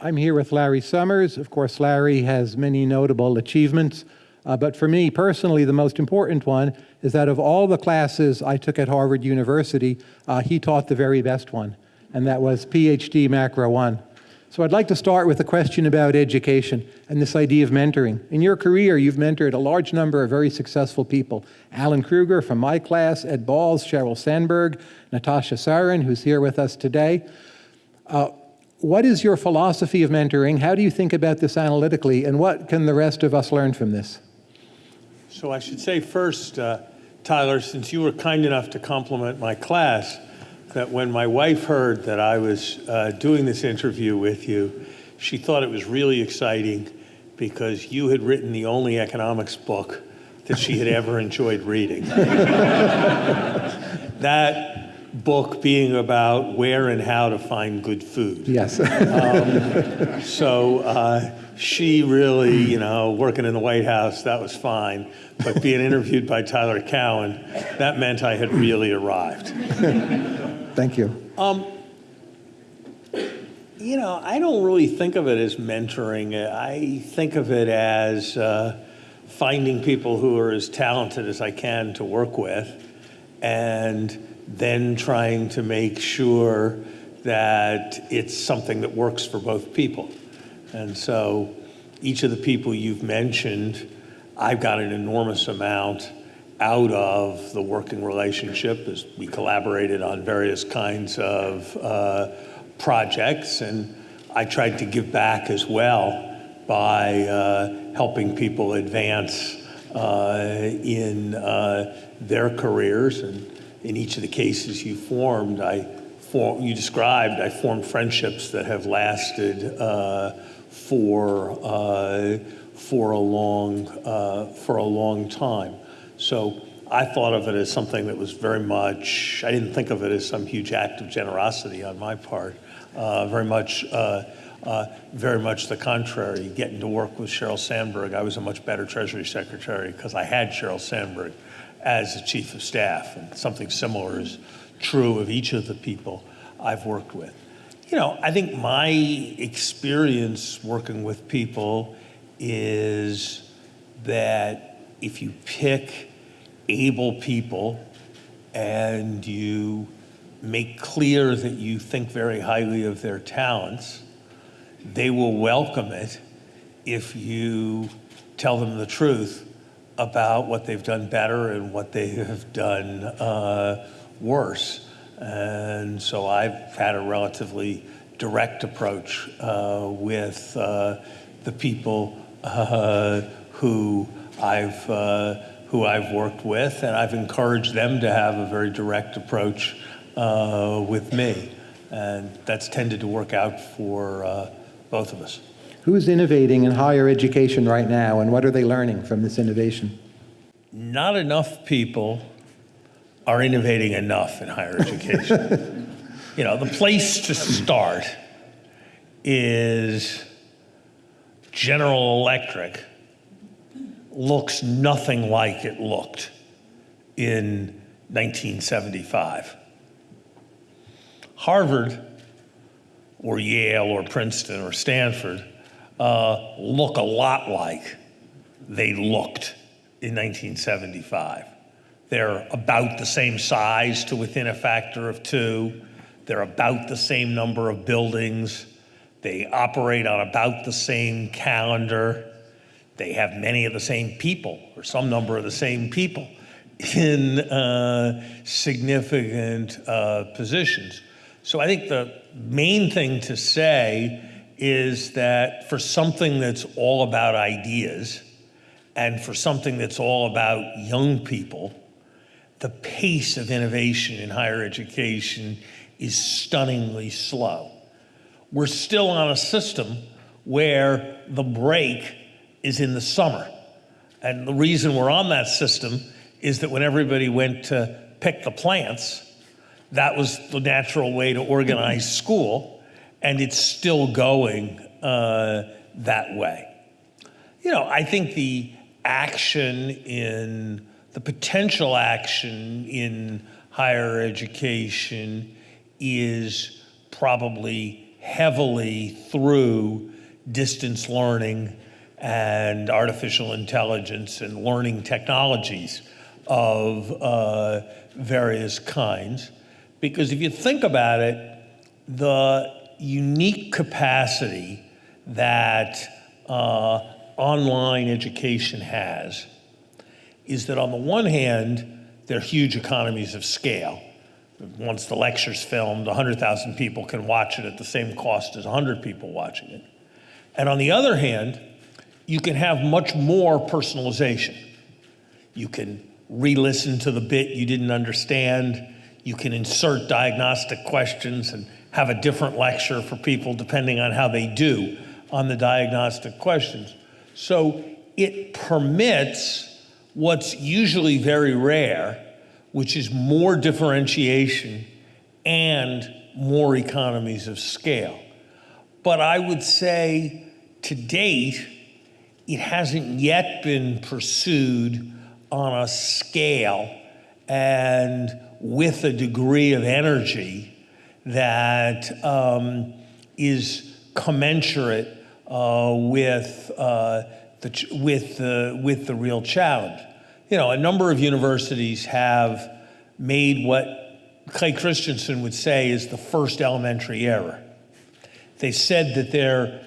I'm here with Larry Summers. Of course, Larry has many notable achievements, uh, but for me personally, the most important one is that of all the classes I took at Harvard University, uh, he taught the very best one, and that was PhD Macro 1. So I'd like to start with a question about education and this idea of mentoring. In your career, you've mentored a large number of very successful people. Alan Krueger from my class, Ed Balls, Sheryl Sandberg, Natasha Sarin, who's here with us today. Uh, what is your philosophy of mentoring? How do you think about this analytically? And what can the rest of us learn from this? So I should say first, uh, Tyler, since you were kind enough to compliment my class, that when my wife heard that I was uh, doing this interview with you, she thought it was really exciting because you had written the only economics book that she had ever enjoyed reading. that book being about where and how to find good food. Yes. um, so uh, she really, you know, working in the White House, that was fine. But being interviewed by Tyler Cowen, that meant I had really arrived. Thank you. Um, you know, I don't really think of it as mentoring. I think of it as uh, finding people who are as talented as I can to work with and then trying to make sure that it's something that works for both people. And so each of the people you've mentioned, I've got an enormous amount out of the working relationship as we collaborated on various kinds of uh, projects. And I tried to give back as well by uh, helping people advance uh, in uh, their careers. And in each of the cases you formed, I form, you described, I formed friendships that have lasted uh, for uh, for a long uh, for a long time. So I thought of it as something that was very much. I didn't think of it as some huge act of generosity on my part. Uh, very much. Uh, uh, very much the contrary, getting to work with Sheryl Sandberg, I was a much better Treasury Secretary because I had Sheryl Sandberg as a chief of staff. And something similar is true of each of the people I've worked with. You know, I think my experience working with people is that if you pick able people and you make clear that you think very highly of their talents, they will welcome it if you tell them the truth about what they've done better and what they have done uh, worse. And so I've had a relatively direct approach uh, with uh, the people uh, who I've uh, who I've worked with, and I've encouraged them to have a very direct approach uh, with me, and that's tended to work out for both of us. Who's innovating in higher education right now, and what are they learning from this innovation? Not enough people are innovating enough in higher education. you know, the place to start is General Electric looks nothing like it looked in 1975. Harvard or Yale or Princeton or Stanford uh, look a lot like they looked in 1975. They're about the same size to within a factor of two. They're about the same number of buildings. They operate on about the same calendar. They have many of the same people, or some number of the same people, in uh, significant uh, positions. So I think the main thing to say is that for something that's all about ideas and for something that's all about young people, the pace of innovation in higher education is stunningly slow. We're still on a system where the break is in the summer. And the reason we're on that system is that when everybody went to pick the plants, that was the natural way to organize school and it's still going uh, that way. You know, I think the action in, the potential action in higher education is probably heavily through distance learning and artificial intelligence and learning technologies of uh, various kinds. Because if you think about it, the unique capacity that uh, online education has is that on the one hand, there are huge economies of scale. Once the lecture's filmed, 100,000 people can watch it at the same cost as 100 people watching it. And on the other hand, you can have much more personalization. You can re-listen to the bit you didn't understand. You can insert diagnostic questions and have a different lecture for people depending on how they do on the diagnostic questions. So it permits what's usually very rare, which is more differentiation and more economies of scale. But I would say to date, it hasn't yet been pursued on a scale and with a degree of energy that um, is commensurate uh, with, uh, the, with, the, with the real challenge. You know, a number of universities have made what Clay Christensen would say is the first elementary error. They said that their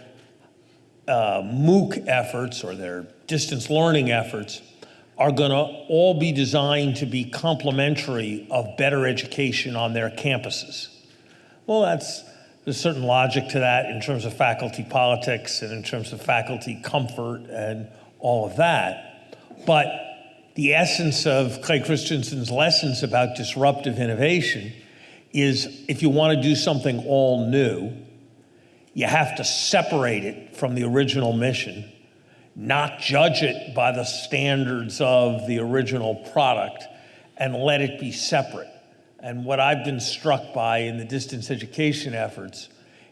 uh, MOOC efforts or their distance learning efforts are going to all be designed to be complementary of better education on their campuses. Well, that's there's certain logic to that in terms of faculty politics and in terms of faculty comfort and all of that. But the essence of Clay Christensen's lessons about disruptive innovation is if you want to do something all new, you have to separate it from the original mission, not judge it by the standards of the original product, and let it be separate. And what I've been struck by in the distance education efforts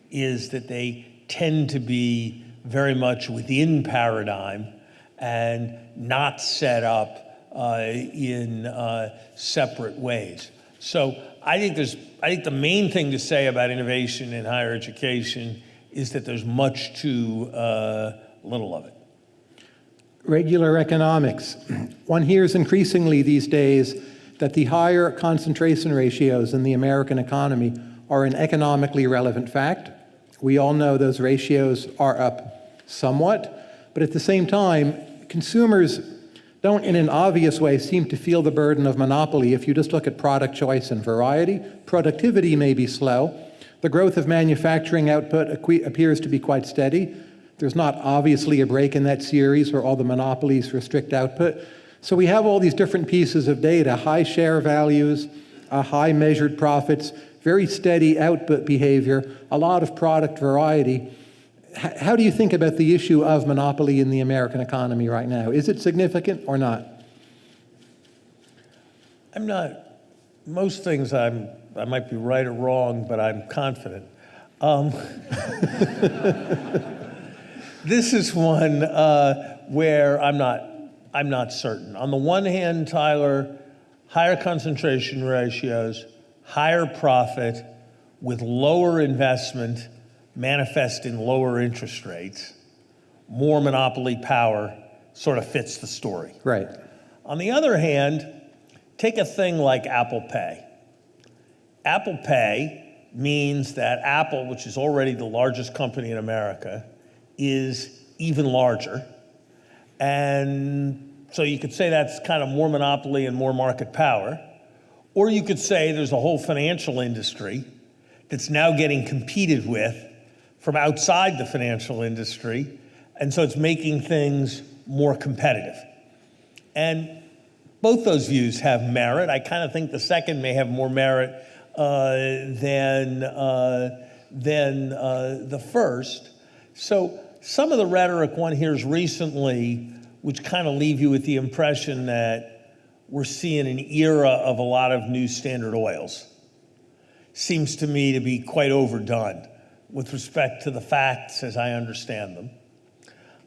is that they tend to be very much within paradigm and not set up uh, in uh, separate ways. So I think there's, I think the main thing to say about innovation in higher education is that there's much too uh, little of it. Regular economics. One hears increasingly these days that the higher concentration ratios in the American economy are an economically relevant fact. We all know those ratios are up somewhat, but at the same time, consumers don't in an obvious way seem to feel the burden of monopoly if you just look at product choice and variety. Productivity may be slow. The growth of manufacturing output appears to be quite steady. There's not obviously a break in that series where all the monopolies restrict output. So we have all these different pieces of data, high share values, uh, high measured profits, very steady output behavior, a lot of product variety. H how do you think about the issue of monopoly in the American economy right now? Is it significant or not? I'm not, most things I'm, I might be right or wrong, but I'm confident. Um, this is one uh, where I'm not I'm not certain. On the one hand, Tyler, higher concentration ratios, higher profit with lower investment manifest in lower interest rates, more monopoly power sort of fits the story. Right. On the other hand, take a thing like Apple Pay. Apple Pay means that Apple, which is already the largest company in America, is even larger and so you could say that's kind of more monopoly and more market power. Or you could say there's a whole financial industry that's now getting competed with from outside the financial industry. And so it's making things more competitive. And both those views have merit. I kind of think the second may have more merit uh, than, uh, than uh, the first. So some of the rhetoric one hears recently, which kind of leave you with the impression that we're seeing an era of a lot of new standard oils, seems to me to be quite overdone with respect to the facts as I understand them.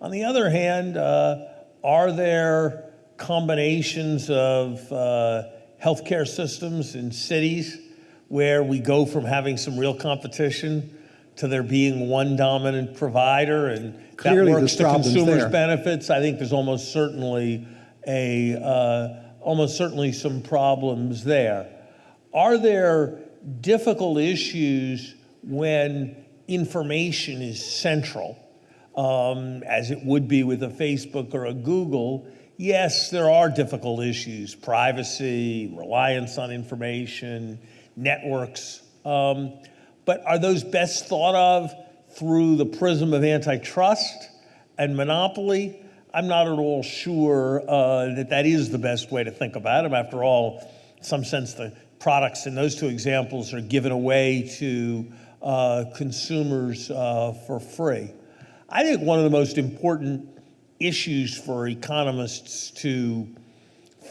On the other hand, uh, are there combinations of uh, healthcare systems in cities where we go from having some real competition to there being one dominant provider, and Clearly, that works to consumers' there. benefits. I think there's almost certainly a uh, almost certainly some problems there. Are there difficult issues when information is central, um, as it would be with a Facebook or a Google? Yes, there are difficult issues privacy, reliance on information, networks. Um, but are those best thought of through the prism of antitrust and monopoly? I'm not at all sure uh, that that is the best way to think about them. After all, in some sense, the products in those two examples are given away to uh, consumers uh, for free. I think one of the most important issues for economists to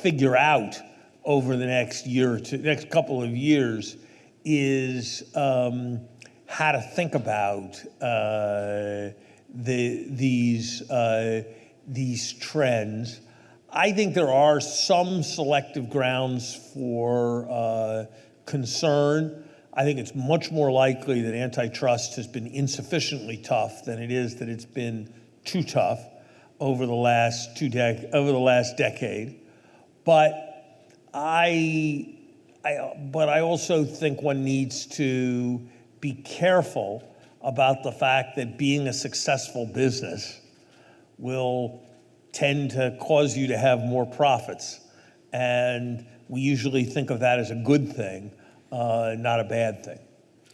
figure out over the next year or next couple of years, is um, how to think about uh, the, these, uh, these trends. I think there are some selective grounds for uh, concern. I think it's much more likely that antitrust has been insufficiently tough than it is that it's been too tough over the last two over the last decade. But I, I, but I also think one needs to be careful about the fact that being a successful business will tend to cause you to have more profits. And we usually think of that as a good thing, uh, not a bad thing.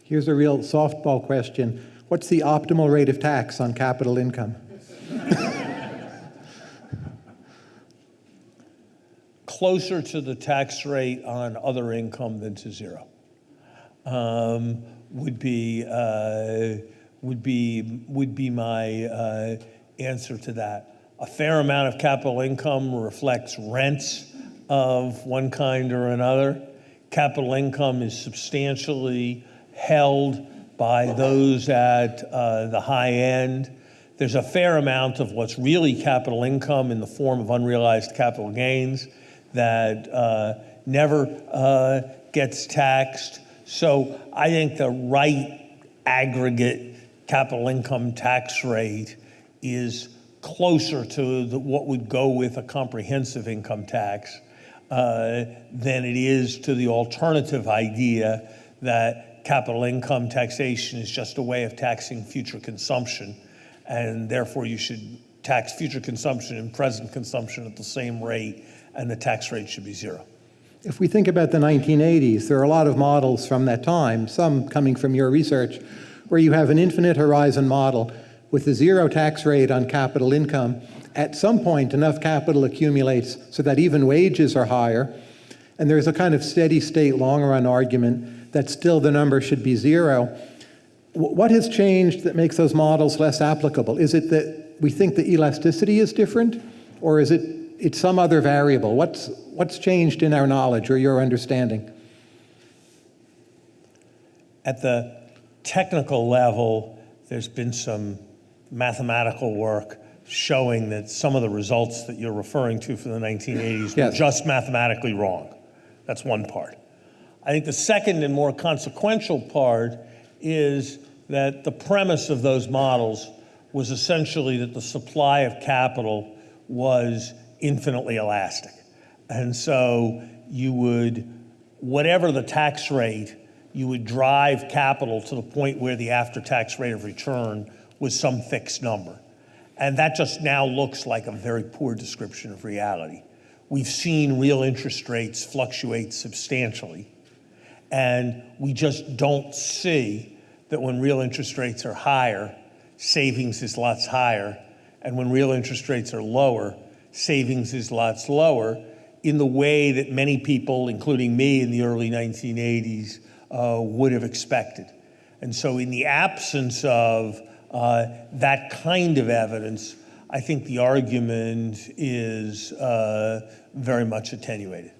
Here's a real softball question. What's the optimal rate of tax on capital income? Closer to the tax rate on other income than to zero um, would be uh, would be would be my uh, answer to that. A fair amount of capital income reflects rents of one kind or another. Capital income is substantially held by those at uh, the high end. There's a fair amount of what's really capital income in the form of unrealized capital gains that uh, never uh, gets taxed. So I think the right aggregate capital income tax rate is closer to the, what would go with a comprehensive income tax uh, than it is to the alternative idea that capital income taxation is just a way of taxing future consumption, and therefore you should tax future consumption and present consumption at the same rate, and the tax rate should be zero. If we think about the 1980s, there are a lot of models from that time, some coming from your research, where you have an infinite horizon model with a zero tax rate on capital income. At some point, enough capital accumulates so that even wages are higher. And there's a kind of steady state long run argument that still the number should be zero. What has changed that makes those models less applicable? Is it that we think the elasticity is different, or is it it's some other variable? What's, what's changed in our knowledge or your understanding? At the technical level, there's been some mathematical work showing that some of the results that you're referring to from the 1980s were just mathematically wrong. That's one part. I think the second and more consequential part is that the premise of those models was essentially that the supply of capital was infinitely elastic. And so you would, whatever the tax rate, you would drive capital to the point where the after tax rate of return was some fixed number. And that just now looks like a very poor description of reality. We've seen real interest rates fluctuate substantially, and we just don't see that when real interest rates are higher, savings is lots higher, and when real interest rates are lower, savings is lots lower in the way that many people, including me in the early 1980s, uh, would have expected. And so, in the absence of uh, that kind of evidence, I think the argument is uh, very much attenuated.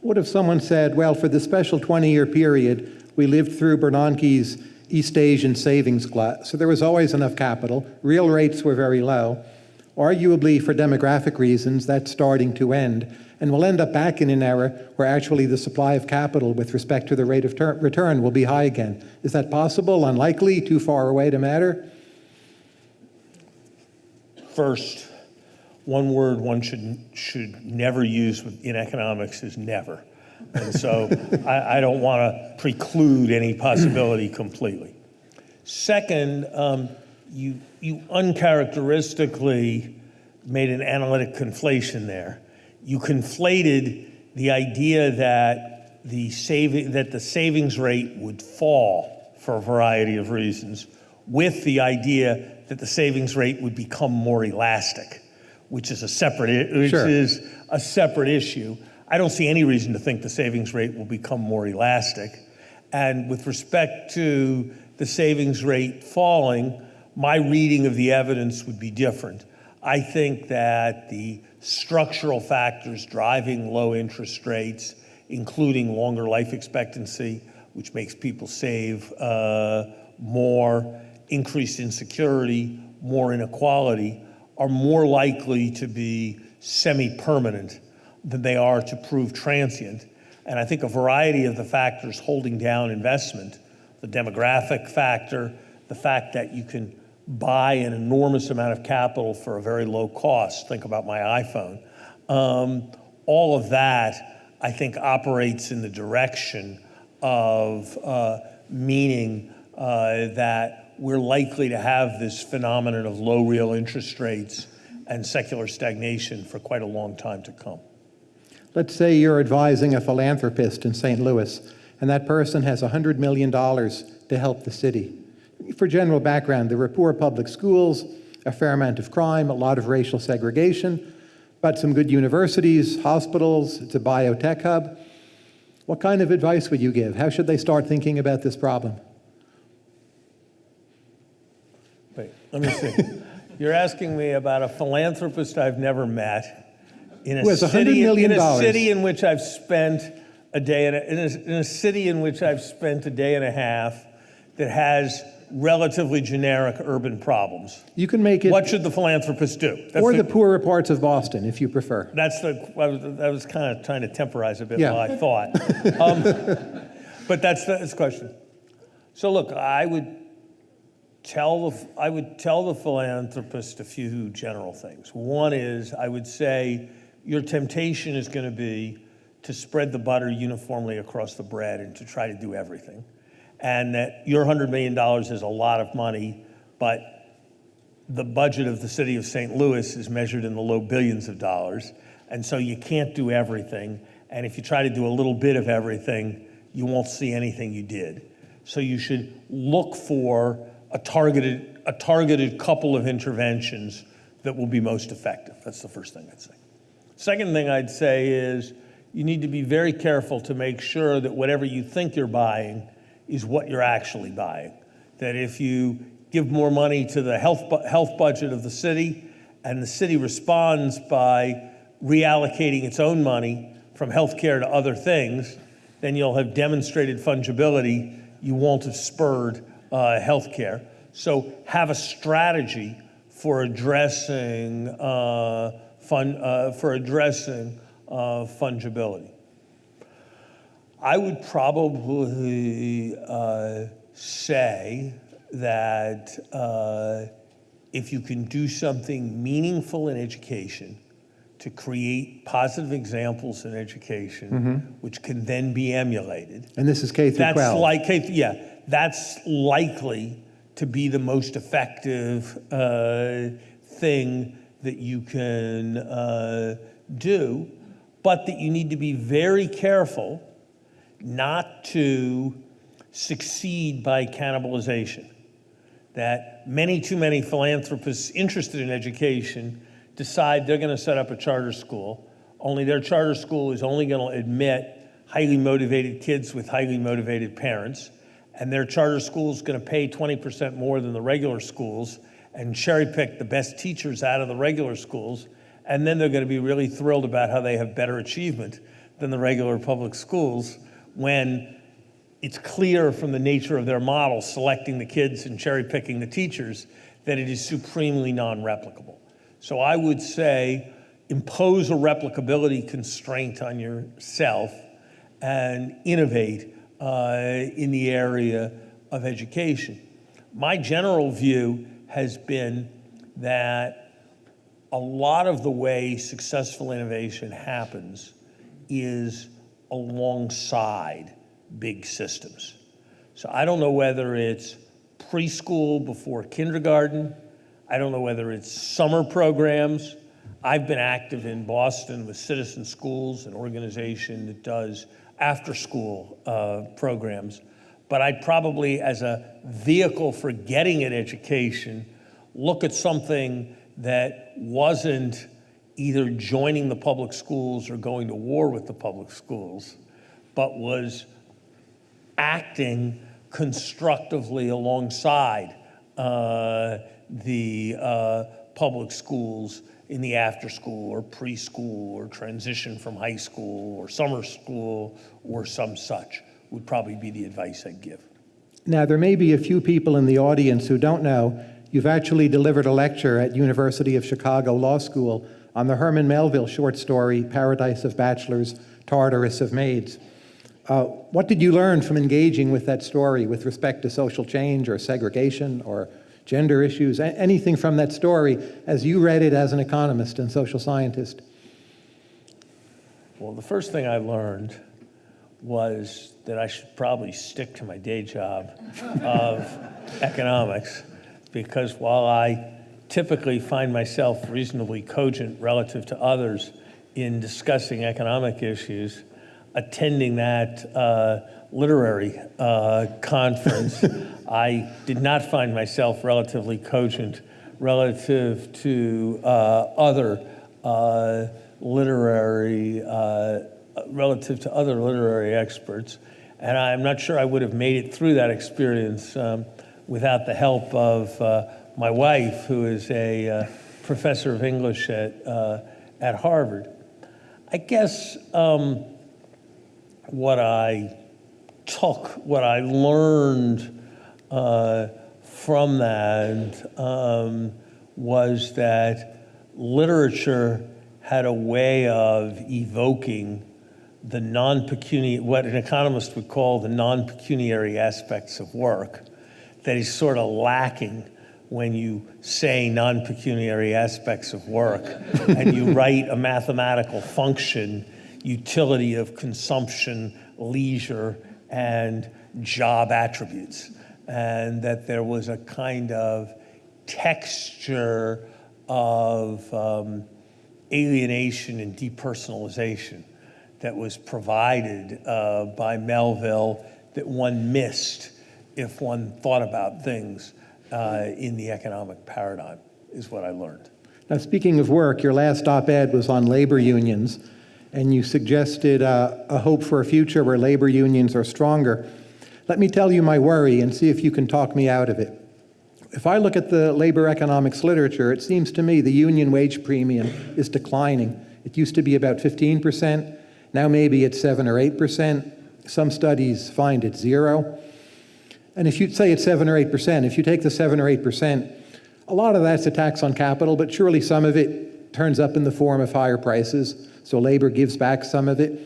What if someone said, well, for the special 20 year period, we lived through Bernanke's East Asian savings glut, so there was always enough capital, real rates were very low. Arguably, for demographic reasons, that's starting to end. And we'll end up back in an era where actually the supply of capital with respect to the rate of return will be high again. Is that possible, unlikely, too far away to matter? First, one word one should, should never use in economics is never. And so I, I don't want to preclude any possibility completely. Second, um, you, you uncharacteristically made an analytic conflation there. You conflated the idea that the, saving, that the savings rate would fall for a variety of reasons with the idea that the savings rate would become more elastic, which is a separate, which Sure. is a separate issue. I don't see any reason to think the savings rate will become more elastic. And with respect to the savings rate falling, my reading of the evidence would be different. I think that the structural factors driving low interest rates, including longer life expectancy, which makes people save uh, more, increased insecurity, more inequality, are more likely to be semi-permanent than they are to prove transient. And I think a variety of the factors holding down investment, the demographic factor, the fact that you can buy an enormous amount of capital for a very low cost, think about my iPhone, um, all of that, I think, operates in the direction of uh, meaning uh, that we're likely to have this phenomenon of low real interest rates and secular stagnation for quite a long time to come. Let's say you're advising a philanthropist in St. Louis, and that person has $100 million to help the city. For general background, there are poor public schools, a fair amount of crime, a lot of racial segregation, but some good universities, hospitals, it's a biotech hub. What kind of advice would you give? How should they start thinking about this problem? Wait, let me see. You're asking me about a philanthropist I've never met in a Who has $100 city million in a city in which I've spent a day and a, in, a, in a city in which I've spent a day and a half that has relatively generic urban problems. You can make it, What should the philanthropist do? That's or the poorer parts of Boston, if you prefer. That's the, I was, I was kind of trying to temporize a bit Yeah. while I thought. Um, But that's the, that's the question. So look, I would tell the, I would tell the philanthropist a few general things. One is, I would say, your temptation is going to be to spread the butter uniformly across the bread and to try to do everything. And that your $100 million is a lot of money, but the budget of the city of St. Louis is measured in the low billions of dollars. And so you can't do everything. And if you try to do a little bit of everything, you won't see anything you did. So you should look for a targeted, a targeted couple of interventions that will be most effective. That's the first thing I'd say. Second thing I'd say is you need to be very careful to make sure that whatever you think you're buying is what you're actually buying. That if you give more money to the health, bu- health budget of the city and the city responds by reallocating its own money from healthcare to other things, then you'll have demonstrated fungibility. You won't have spurred uh, healthcare. So have a strategy for addressing uh, fun, uh, for addressing uh, fungibility. I would probably uh, say that uh, if you can do something meaningful in education to create positive examples in education, which can then be emulated, And this is K through that's 12. like, yeah, that's likely to be the most effective uh, thing that you can uh, do, but that you need to be very careful not to succeed by cannibalization. That many too many philanthropists interested in education decide they're going to set up a charter school, only their charter school is only going to admit highly motivated kids with highly motivated parents, and their charter school is going to pay 20% more than the regular schools and cherry pick the best teachers out of the regular schools, and then they're going to be really thrilled about how they have better achievement than the regular public schools when it's clear from the nature of their model, selecting the kids and cherry picking the teachers, that it is supremely non replicable. So I would say impose a replicability constraint on yourself and innovate uh, in the area of education. My general view has been that a lot of the way successful innovation happens is alongside big systems. So I don't know whether it's preschool before kindergarten. I don't know whether it's summer programs. I've been active in Boston with Citizen Schools, an organization that does after-school uh, programs. But I'd probably, as a vehicle for getting an education, look at something that wasn't either joining the public schools or going to war with the public schools, but was acting constructively alongside uh, the uh, public schools in the after school or preschool or transition from high school or summer school or some such would probably be the advice I'd give. Now, there may be a few people in the audience who don't know you've actually delivered a lecture at University of Chicago Law School on the Herman Melville short story, Paradise of Bachelors, Tartarus of Maids. Uh, what did you learn from engaging with that story with respect to social change or segregation or gender issues, anything from that story as you read it as an economist and social scientist? Well, the first thing I learned was that I should probably stick to my day job of economics because while I typically find myself reasonably cogent relative to others in discussing economic issues, attending that uh, literary uh, conference, I did not find myself relatively cogent relative to uh, other uh, literary, uh, relative to other literary experts. And I'm not sure I would have made it through that experience um, without the help of uh, my wife, who is a uh, professor of English at, uh, at Harvard. I guess um, what I took, what I learned uh, from that um, was that literature had a way of evoking the non-pecuniary, what an economist would call the non-pecuniary aspects of work that is sort of lacking when you say non-pecuniary aspects of work and you write a mathematical function, utility of consumption, leisure, and job attributes. And that there was a kind of texture of um, alienation and depersonalization that was provided uh, by Melville that one missed if one thought about things uh, in the economic paradigm, is what I learned. Now, speaking of work, your last op-ed was on labor unions, and you suggested uh, a hope for a future where labor unions are stronger. Let me tell you my worry and see if you can talk me out of it. If I look at the labor economics literature, it seems to me the union wage premium is declining. It used to be about 15%. Now maybe it's 7 or 8%. Some studies find it's zero. And if you say it's 7 or 8%, if you take the 7 or 8%, a lot of that's a tax on capital, but surely some of it turns up in the form of higher prices, so labor gives back some of it.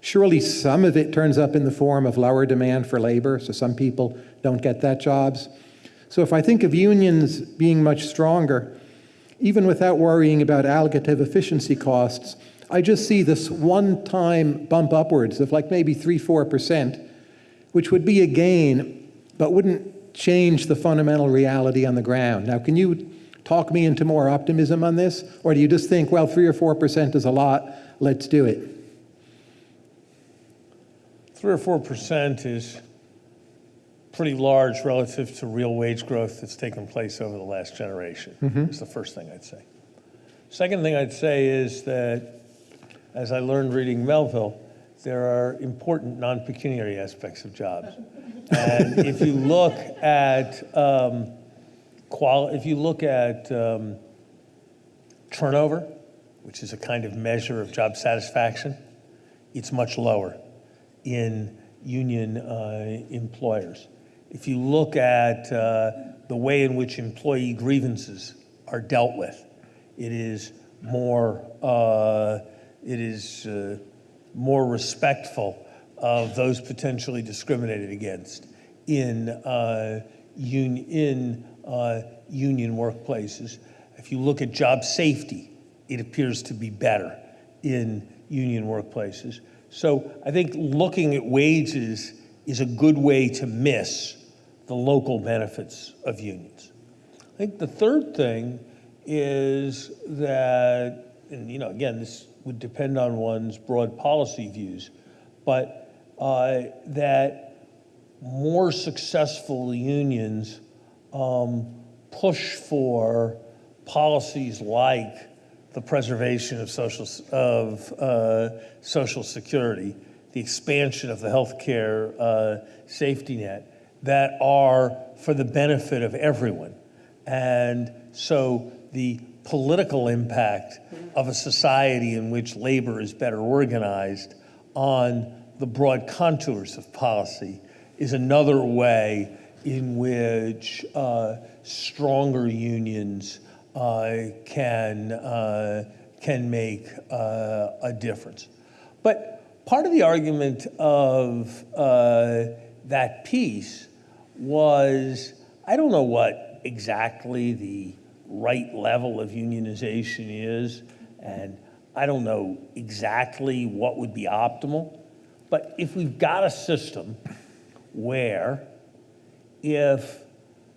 Surely some of it turns up in the form of lower demand for labor, so some people don't get that jobs. So if I think of unions being much stronger, even without worrying about allocative efficiency costs, I just see this one-time bump upwards of like maybe 3 4%, which would be a gain, but wouldn't change the fundamental reality on the ground. Now, can you talk me into more optimism on this? Or do you just think, well, 3 or 4% is a lot, let's do it? 3 or 4% is pretty large relative to real wage growth that's taken place over the last generation, mm -hmm. is the first thing I'd say. Second thing I'd say is that, as I learned reading Melville, there are important non-pecuniary aspects of jobs. and if you look at um, qual if you look at um, turnover, which is a kind of measure of job satisfaction, it's much lower in union uh, employers. If you look at uh, the way in which employee grievances are dealt with, it is more, uh, it is uh, more respectful of those potentially discriminated against in, uh, un- in uh, union workplaces. If you look at job safety, it appears to be better in union workplaces. So I think looking at wages is a good way to miss the local benefits of unions. I think the third thing is that, and you know, again, this would depend on one's broad policy views, but uh, that more successful unions um, push for policies like the preservation of social, of uh, social security, the expansion of the healthcare uh, safety net that are for the benefit of everyone. And so the political impact of a society in which labor is better organized on the broad contours of policy is another way in which uh, stronger unions uh, can, uh, can make uh, a difference. But part of the argument of uh, that piece was I don't know what exactly the right level of unionization is, and I don't know exactly what would be optimal. But if we've got a system where if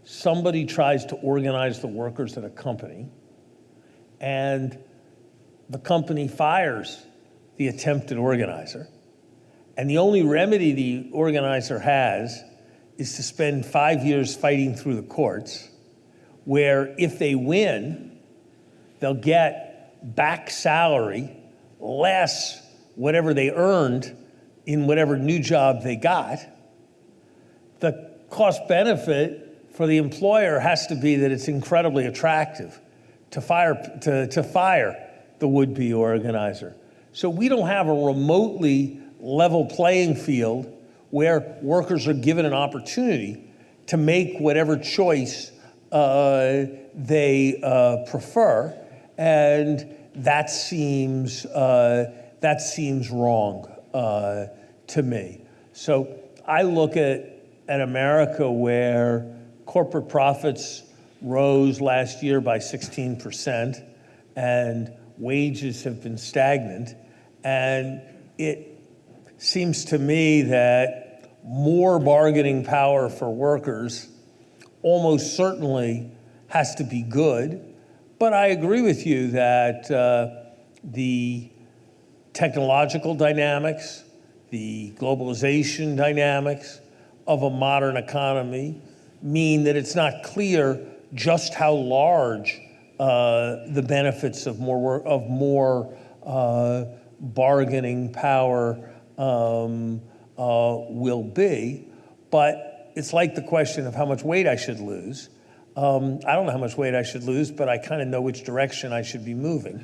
somebody tries to organize the workers at a company and the company fires the attempted organizer, and the only remedy the organizer has is to spend five years fighting through the courts, where if they win, they'll get back salary less whatever they earned in whatever new job they got. The cost benefit for the employer has to be that it's incredibly attractive to fire, to, to fire the would be organizer. So we don't have a remotely level playing field where workers are given an opportunity to make whatever choice they uh, prefer, and that seems uh, that seems wrong uh, to me. So I look at an America where corporate profits rose last year by 16%, and wages have been stagnant, and it seems to me that more bargaining power for workers almost certainly has to be good. But I agree with you that uh, the technological dynamics, the globalization dynamics of a modern economy mean that it's not clear just how large uh, the benefits of more, of more uh, bargaining power um, uh, will be. But it's like the question of how much weight I should lose. Um, I don't know how much weight I should lose, but I kind of know which direction I should be moving.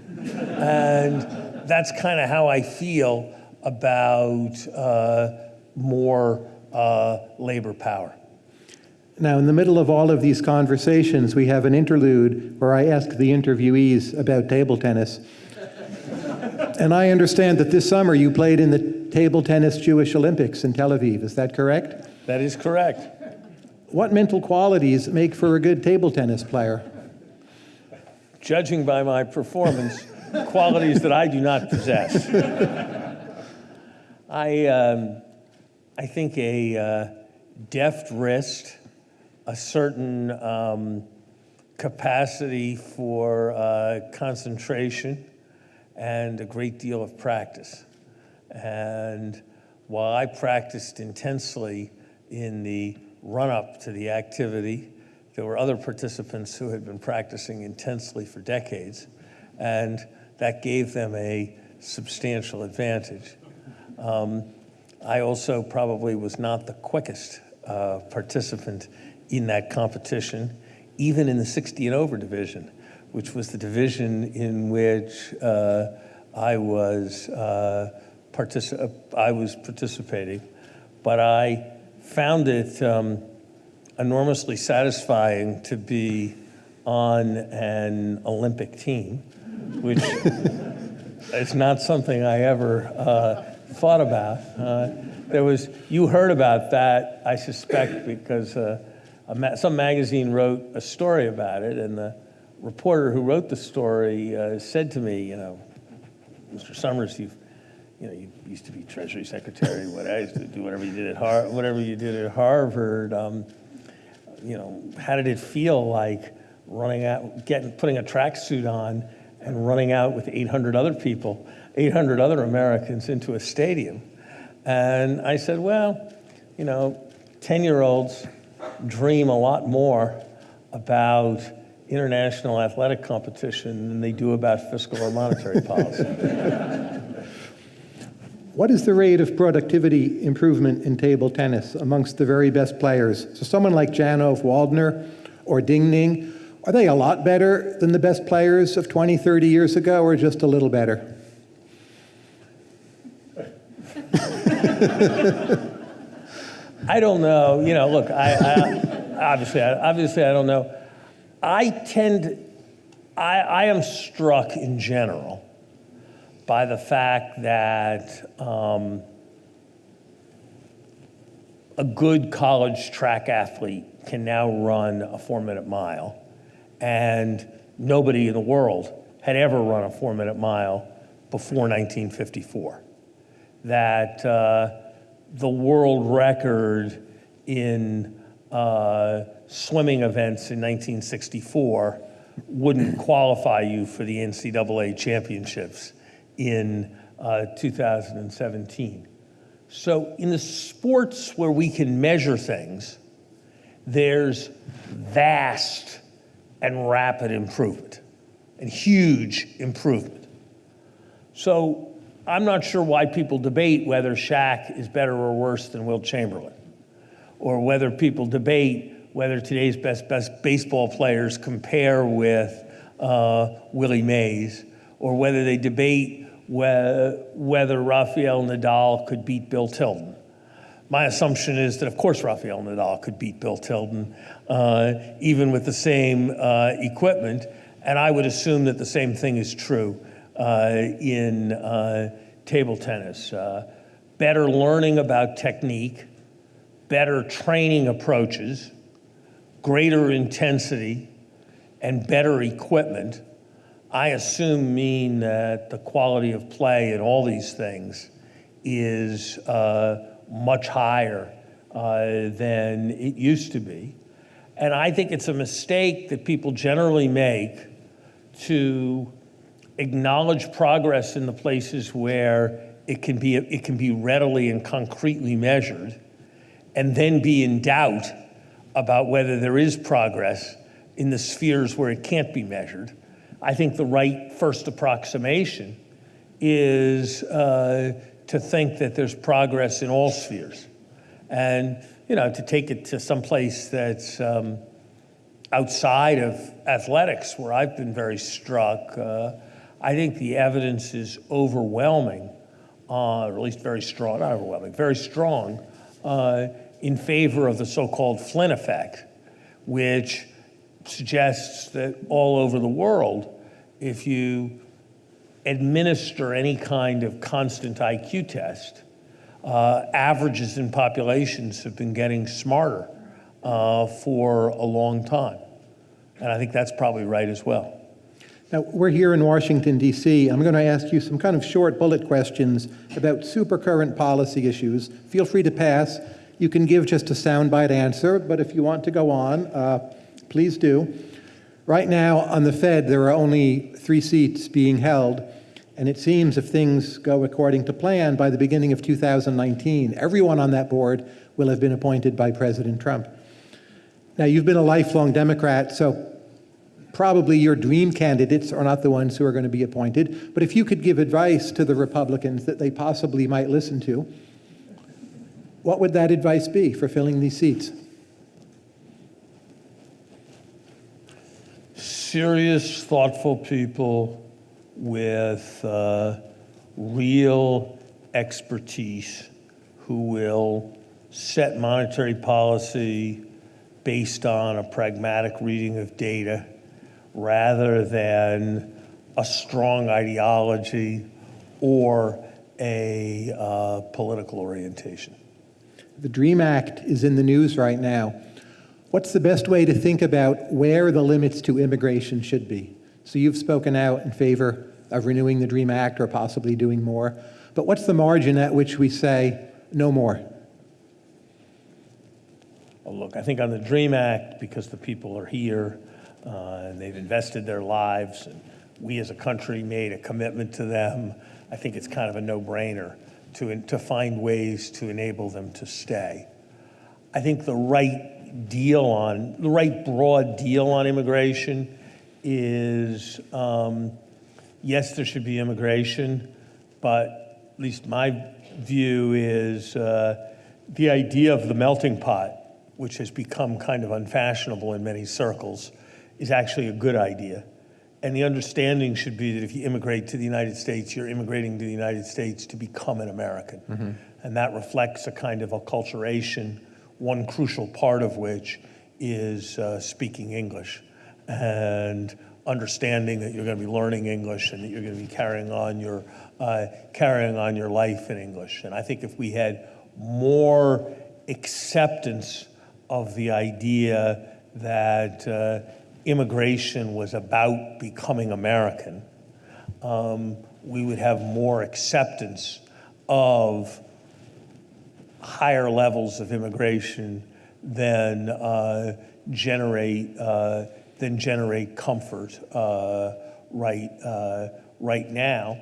and that's kind of how I feel about uh, more uh, labor power. Now, in the middle of all of these conversations, we have an interlude where I ask the interviewees about table tennis. and I understand that this summer you played in the Table Tennis Jewish Olympics in Tel Aviv. Is that correct? That is correct. What mental qualities make for a good table tennis player? Judging by my performance, qualities that I do not possess. I, um, I think a uh, deft wrist, a certain um, capacity for uh, concentration, and a great deal of practice. And while I practiced intensely in the run up to the activity, there were other participants who had been practicing intensely for decades, and that gave them a substantial advantage. Um, I also probably was not the quickest uh, participant in that competition, even in the 60 and over division, which was the division in which uh, I was uh, I was participating, but I found it um, enormously satisfying to be on an Olympic team which is not something I ever uh, thought about. Uh, there was, you heard about that, I suspect, because uh, a ma- some magazine wrote a story about it, and the reporter who wrote the story uh, said to me, you know, Mr. Summers, you've, you know, you used to be Treasury Secretary, what I used to do, whatever you did at Har, whatever you did at Harvard. Um, you know, how did it feel like running out, getting, putting a tracksuit on and running out with 800 other people, 800 other Americans into a stadium? And I said, well, you know, 10 year olds dream a lot more about international athletic competition than they do about fiscal or monetary policy. What is the rate of productivity improvement in table tennis amongst the very best players? So someone like Jan-Ove Waldner or Ding Ning, are they a lot better than the best players of 20, 30 years ago, or just a little better? I don't know. You know, look, I, I obviously, I, obviously, I don't know. I tend, I, I am struck in general by the fact that um, a good college track athlete can now run a four-minute mile, and nobody in the world had ever run a four-minute mile before 1954. That. Uh, the world record in uh, swimming events in 1964 wouldn't qualify you for the NCAA championships in uh, 2017. So, in the sports where we can measure things, there's vast and rapid improvement and huge improvement. So, I'm not sure why people debate whether Shaq is better or worse than Wilt Chamberlain, or whether people debate whether today's best best baseball players compare with uh, Willie Mays, or whether they debate whe- whether Rafael Nadal could beat Bill Tilden. My assumption is that, of course, Rafael Nadal could beat Bill Tilden, uh, even with the same uh, equipment. And I would assume that the same thing is true uh, in uh, table tennis. Uh, better learning about technique, better training approaches, greater intensity, and better equipment, I assume mean that the quality of play in all these things is uh, much higher uh, than it used to be. And I think it's a mistake that people generally make to acknowledge progress in the places where it can be, it can be readily and concretely measured, and then be in doubt about whether there is progress in the spheres where it can't be measured. I think the right first approximation is uh, to think that there's progress in all spheres. And, you know, to take it to some place that's um, outside of athletics, where I've been very struck. Uh, I think the evidence is overwhelming, uh, or at least very strong, not overwhelming, very strong uh, in favor of the so called Flynn effect, which suggests that all over the world, if you administer any kind of constant IQ test, uh, averages in populations have been getting smarter uh, for a long time. And I think that's probably right as well. Now, we're here in Washington, D.C. I'm going to ask you some kind of short bullet questions about supercurrent policy issues. Feel free to pass. You can give just a soundbite answer, but if you want to go on, uh, please do. Right now, on the Fed, there are only three seats being held, and it seems if things go according to plan, by the beginning of 2019, everyone on that board will have been appointed by President Trump. Now, you've been a lifelong Democrat, so probably your dream candidates are not the ones who are going to be appointed. But if you could give advice to the Republicans that they possibly might listen to, what would that advice be for filling these seats? Serious, thoughtful people with uh, real expertise who will set monetary policy based on a pragmatic reading of data rather than a strong ideology or a uh, political orientation. The DREAM Act is in the news right now. What's the best way to think about where the limits to immigration should be? So you've spoken out in favor of renewing the DREAM Act or possibly doing more, but what's the margin at which we say no more? Well, look, I think on the DREAM Act, because the people are here uh, and they've invested their lives, and we as a country made a commitment to them, I think it's kind of a no-brainer to, to find ways to enable them to stay. I think the right deal on, the right broad deal on immigration is, um, yes, there should be immigration, but at least my view is uh, the idea of the melting pot, which has become kind of unfashionable in many circles, is actually a good idea. And the understanding should be that if you immigrate to the United States, you're immigrating to the United States to become an American. And that reflects a kind of acculturation, one crucial part of which is uh, speaking English and understanding that you're going to be learning English and that you're going to be carrying on your uh, carrying on your life in English. And I think if we had more acceptance of the idea that uh, immigration was about becoming American, um, we would have more acceptance of higher levels of immigration than uh, generate uh, than generate comfort uh, right uh, right now.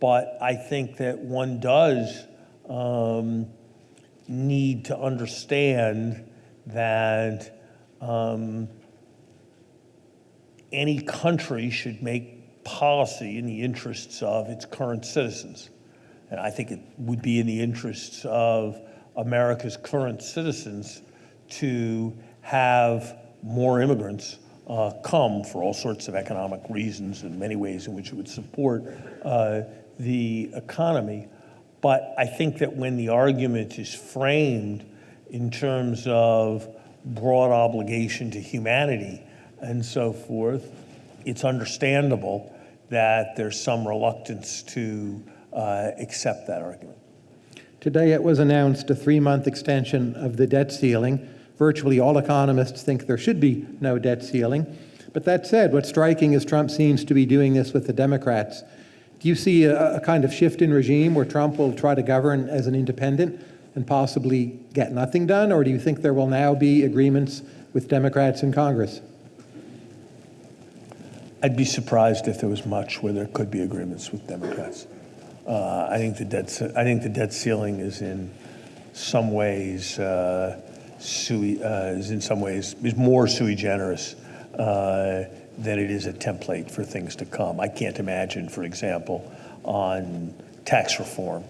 But I think that one does um, need to understand that um, any country should make policy in the interests of its current citizens. And I think it would be in the interests of America's current citizens to have more immigrants uh, come for all sorts of economic reasons and many ways in which it would support uh, the economy. But I think that when the argument is framed in terms of broad obligation to humanity and so forth, it's understandable that there's some reluctance to uh, accept that argument. Today it was announced a three-month extension of the debt ceiling. Virtually all economists think there should be no debt ceiling. But that said, what's striking is Trump seems to be doing this with the Democrats. Do you see a, a kind of shift in regime where Trump will try to govern as an independent and possibly get nothing done? Or do you think there will now be agreements with Democrats in Congress? I'd be surprised if there was much where there could be agreements with Democrats. Uh, I think the debt, I think the debt ceiling is in some ways uh, sui, uh, is in some ways is more sui generis uh, than it is a template for things to come. I can't imagine, for example, on tax reform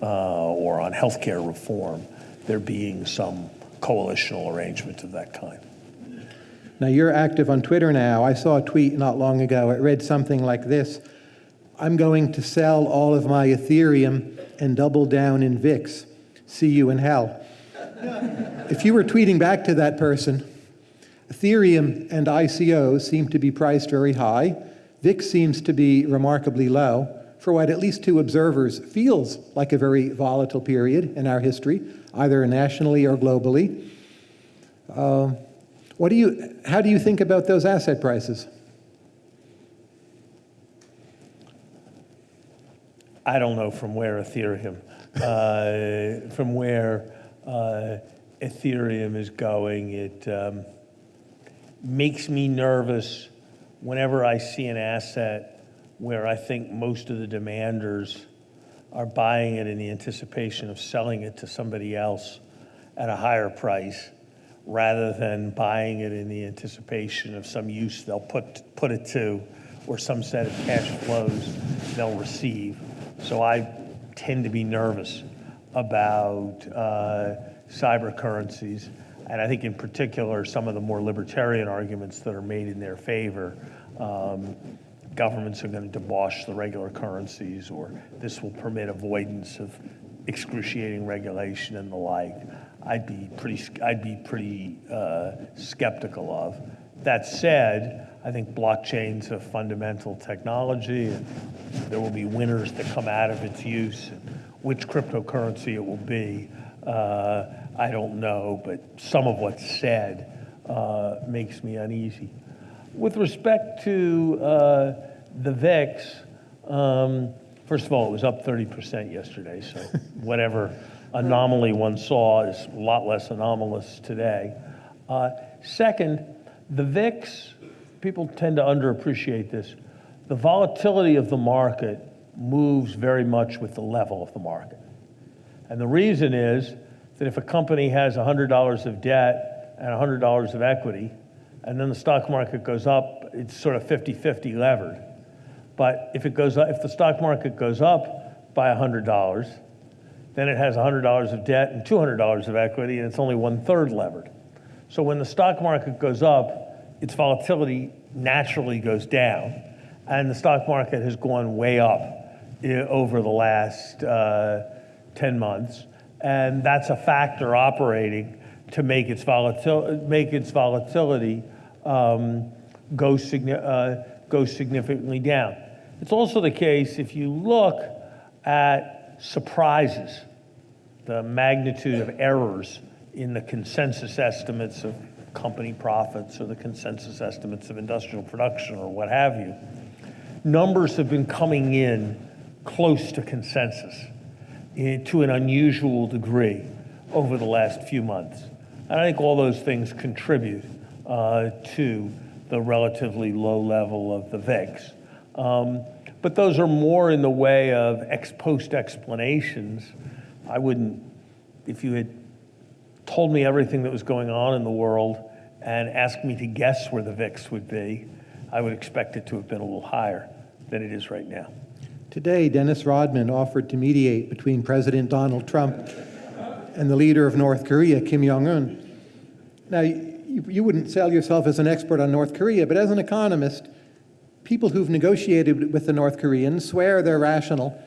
uh, or on healthcare reform, there being some coalitional arrangement of that kind. Now, you're active on Twitter now. I saw a tweet not long ago. It read something like this I'm going to sell all of my Ethereum and double down in VIX. See you in hell. if you were tweeting back to that person, Ethereum and ICOs seem to be priced very high. VIX seems to be remarkably low for what, at least two observers, feels like a very volatile period in our history, either nationally or globally. Uh, what do you, how do you think about those asset prices? I don't know from where Ethereum, uh, from where uh, Ethereum is going. It um, makes me nervous whenever I see an asset where I think most of the demanders are buying it in the anticipation of selling it to somebody else at a higher price rather than buying it in the anticipation of some use they'll put, put it to or some set of cash flows they'll receive. So I tend to be nervous about uh, cyber currencies. And I think in particular, some of the more libertarian arguments that are made in their favor, um, governments are going to debauch the regular currencies or this will permit avoidance of excruciating regulation and the like. I'd be pretty, I'd be pretty uh, skeptical of. That said, I think blockchain's a fundamental technology, and there will be winners that come out of its use. Which cryptocurrency it will be, uh, I don't know, but some of what's said uh, makes me uneasy. With respect to uh, the VIX, um, first of all, it was up 30% yesterday, so whatever anomaly one saw is a lot less anomalous today. Uh, second, the VIX, people tend to underappreciate this. The volatility of the market moves very much with the level of the market. And the reason is that if a company has $100 of debt and $100 of equity, and then the stock market goes up, it's sort of 50-50 levered. But if it goes if the stock market goes up by $100, then it has $100 of debt and $200 of equity, and it's only one-third levered. So when the stock market goes up, its volatility naturally goes down, and the stock market has gone way up eh, over the last uh, 10 months, and that's a factor operating to make its, volatil- make its volatility um, go, signi- uh, go significantly down. It's also the case if you look at surprises, the magnitude of errors in the consensus estimates of company profits or the consensus estimates of industrial production or what have you, numbers have been coming in close to consensus eh, to an unusual degree over the last few months. And I think all those things contribute uh, to the relatively low level of the VIX. Um, but those are more in the way of ex post explanations. I wouldn't, if you had told me everything that was going on in the world and asked me to guess where the VIX would be, I would expect it to have been a little higher than it is right now. Today, Dennis Rodman offered to mediate between President Donald Trump and the leader of North Korea, Kim Jong un. Now, you, you wouldn't sell yourself as an expert on North Korea, but as an economist, people who've negotiated with the North Koreans swear they're rational.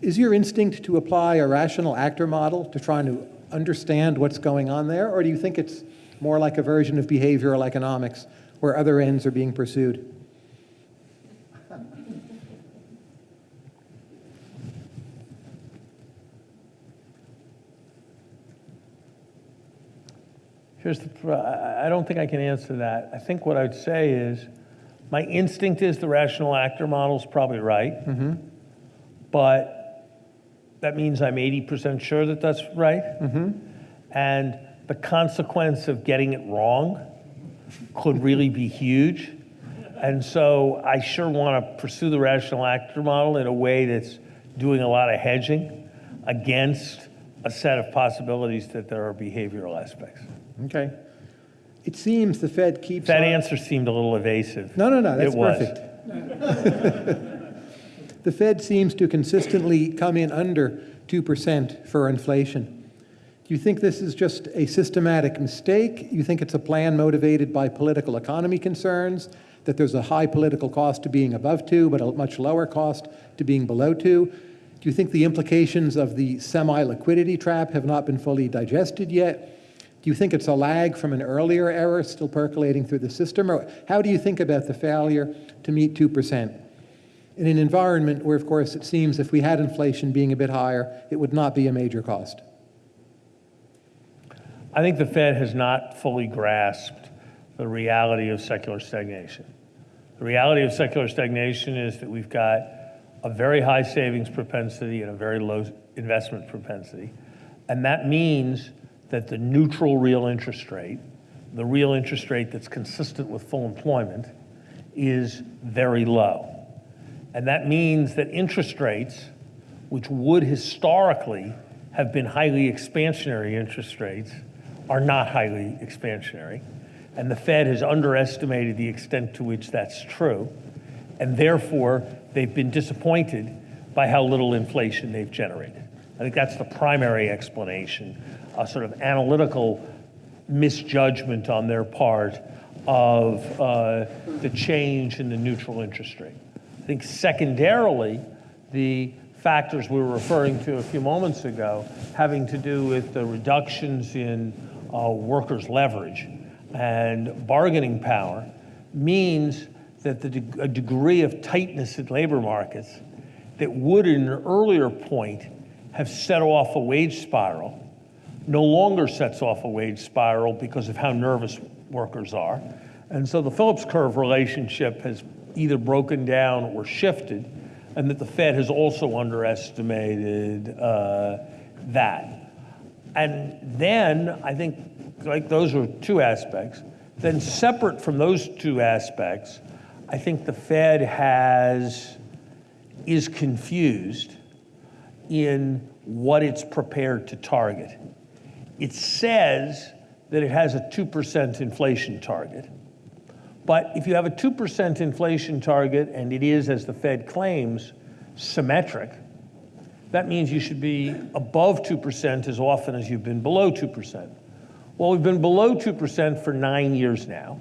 Is your instinct to apply a rational actor model to trying to understand what's going on there, or do you think it's more like a version of behavioral economics where other ends are being pursued? Here's the, I I don't think I can answer that. I think what I'd say is, my instinct is the rational actor model is probably right. Mm-hmm. But that means I'm 80% sure that that's right. Mm-hmm. And the consequence of getting it wrong could really be huge. And so I sure want to pursue the rational actor model in a way that's doing a lot of hedging against a set of possibilities that there are behavioral aspects. Okay. It seems the Fed keeps That on- answer seemed a little evasive. No, no, no, that's It was. perfect. The Fed seems to consistently come in under 2% for inflation. Do you think this is just a systematic mistake? You think it's a plan motivated by political economy concerns, that there's a high political cost to being above 2, but a much lower cost to being below 2? Do you think the implications of the semi-liquidity trap have not been fully digested yet? Do you think it's a lag from an earlier error still percolating through the system? Or how do you think about the failure to meet 2%? In an environment where, of course, it seems if we had inflation being a bit higher, it would not be a major cost. I think the Fed has not fully grasped the reality of secular stagnation. The reality of secular stagnation is that we've got a very high savings propensity and a very low investment propensity. And that means that the neutral real interest rate, the real interest rate that's consistent with full employment, is very low. And that means that interest rates, which would historically have been highly expansionary interest rates, are not highly expansionary. And the Fed has underestimated the extent to which that's true. And therefore, they've been disappointed by how little inflation they've generated. I think that's the primary explanation, a sort of analytical misjudgment on their part of uh, the change in the neutral interest rate. I think secondarily, the factors we were referring to a few moments ago having to do with the reductions in uh, workers' leverage and bargaining power means that the, deg- a degree of tightness in labor markets that would, at an earlier point, have set off a wage spiral, no longer sets off a wage spiral because of how nervous workers are. And so the Phillips curve relationship has either broken down or shifted, and that the Fed has also underestimated uh, that. And then I think, like, those are two aspects. Then, separate from those two aspects, I think the Fed has, is confused in what it's prepared to target. It says that it has a 2% inflation target. But if you have a 2% inflation target and it is, as the Fed claims, symmetric, that means you should be above 2% as often as you've been below 2%. Well, we've been below 2% for nine years now,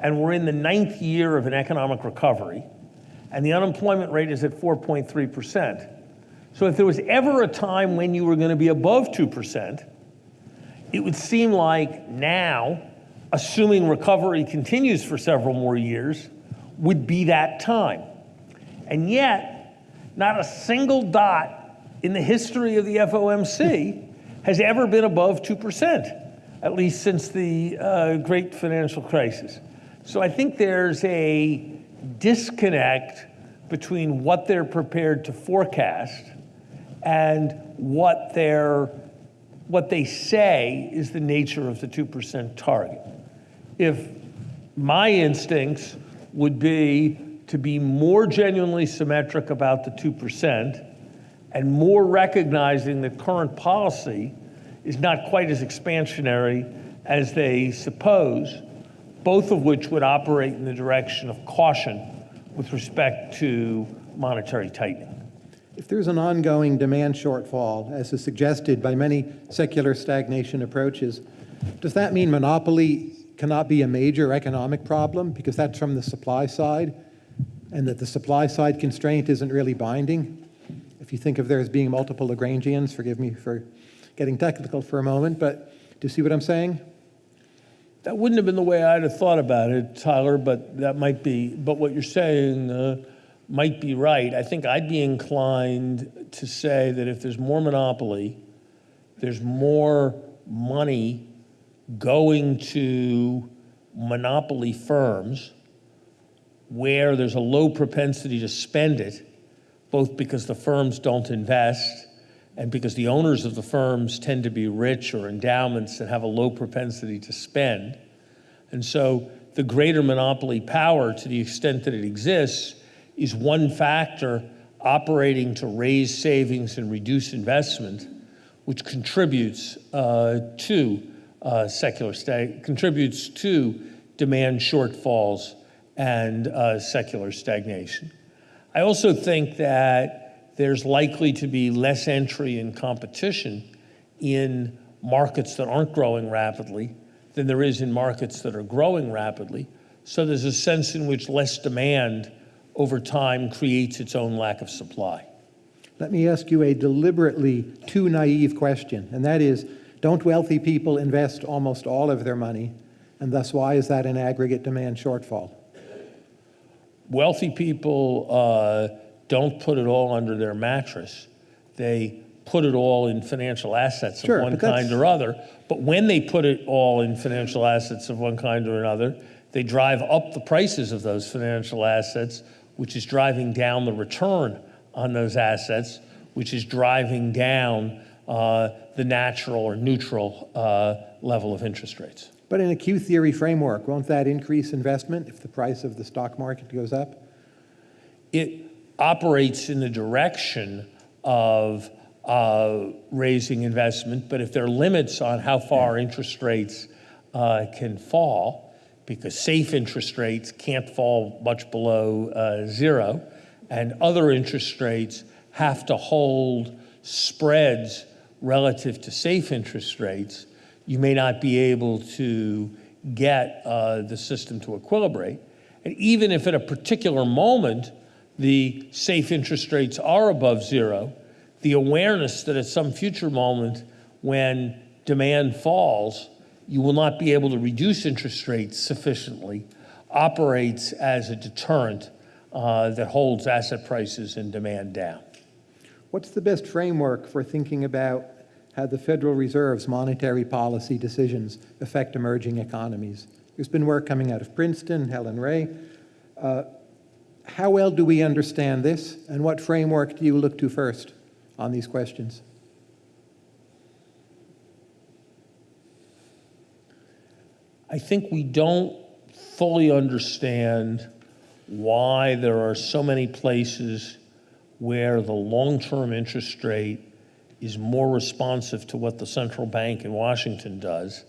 and we're in the ninth year of an economic recovery, and the unemployment rate is at 4.3%. So if there was ever a time when you were going to be above 2%, it would seem like now, assuming recovery continues for several more years, would be that time. And yet, not a single dot in the history of the FOMC has ever been above 2%, at least since the uh, great financial crisis. So I think there's a disconnect between what they're prepared to forecast and what what they say is the nature of the 2% target. If my instincts would be to be more genuinely symmetric about the 2% and more recognizing that current policy is not quite as expansionary as they suppose, both of which would operate in the direction of caution with respect to monetary tightening. If there's an ongoing demand shortfall, as is suggested by many secular stagnation approaches, does that mean monopoly cannot be a major economic problem because that's from the supply side and that the supply side constraint isn't really binding? If you think of there as being multiple Lagrangians, forgive me for getting technical for a moment, but do you see what I'm saying? That wouldn't have been the way I'd have thought about it, Tyler, but that might be, but what you're saying uh, might be right. I think I'd be inclined to say that if there's more monopoly, there's more money going to monopoly firms where there's a low propensity to spend it, both because the firms don't invest and because the owners of the firms tend to be rich or endowments that have a low propensity to spend. And so the greater monopoly power, to the extent that it exists, is one factor operating to raise savings and reduce investment, which contributes uh, to uh, secular stag- contributes to demand shortfalls and uh, secular stagnation. I also think that there's likely to be less entry and competition in markets that aren't growing rapidly than there is in markets that are growing rapidly. So there's a sense in which less demand over time creates its own lack of supply. Let me ask you a deliberately too naive question, and that is, don't wealthy people invest almost all of their money, and thus why is that an aggregate demand shortfall? Wealthy people uh, don't put it all under their mattress. They put it all in financial assets Sure, of one kind or other. But when they put it all in financial assets of one kind or another, they drive up the prices of those financial assets, which is driving down the return on those assets, which is driving down uh, the natural or neutral uh, level of interest rates. But in a Q theory framework, won't that increase investment if the price of the stock market goes up? it operates in the direction of uh, raising investment, but if there are limits on how far interest rates uh, can fall, because safe interest rates can't fall much below uh, zero, and other interest rates have to hold spreads relative to safe interest rates, you may not be able to get uh, the system to equilibrate. And even if at a particular moment the safe interest rates are above zero, the awareness that at some future moment when demand falls, you will not be able to reduce interest rates sufficiently operates as a deterrent uh, that holds asset prices and demand down. What's the best framework for thinking about how the Federal Reserve's monetary policy decisions affect emerging economies? There's been work coming out of Princeton, Hélène Rey. Uh, how well do we understand this, and what framework do you look to first on these questions? I think we don't fully understand why there are so many places where the long-term interest rate is more responsive to what the central bank in Washington does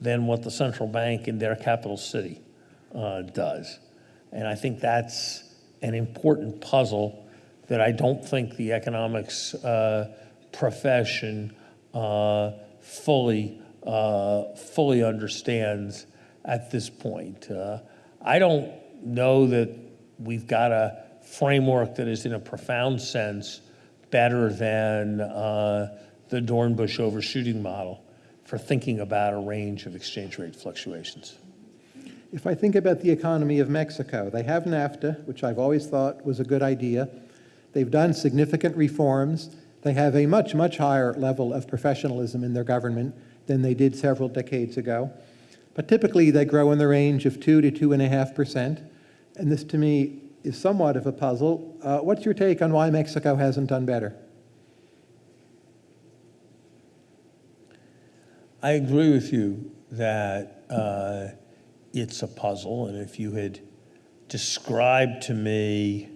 than what the central bank in their capital city uh, does. And I think that's an important puzzle that I don't think the economics uh, profession uh, fully uh, fully understands at this point. Uh, I don't know that we've got a framework that is, in a profound sense, better than uh, the Dornbusch overshooting model for thinking about a range of exchange rate fluctuations. If I think about the economy of Mexico, they have NAFTA, which I've always thought was a good idea. They've done significant reforms. They have a much, much higher level of professionalism in their government than they did several decades ago. But typically, they grow in the range of 2 to 2.5%. And this, to me, is somewhat of a puzzle. Uh, what's your take on why Mexico hasn't done better? I agree with you that uh, it's a puzzle, and if you had described to me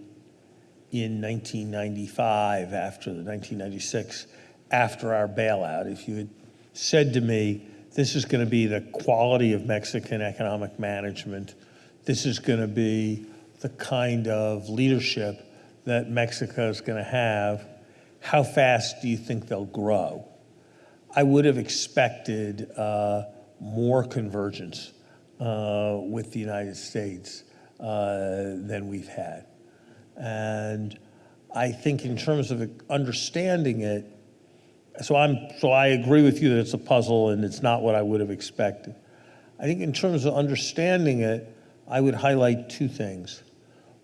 in 1995, after the 1996, after our bailout, if you had said to me, this is going to be the quality of Mexican economic management, this is going to be the kind of leadership that Mexico is going to have, how fast do you think they'll grow? I would have expected uh, more convergence uh, with the United States uh, than we've had. And I think in terms of understanding it, so I'm so I agree with you that it's a puzzle and it's not what I would have expected. I think in terms of understanding it, I would highlight two things.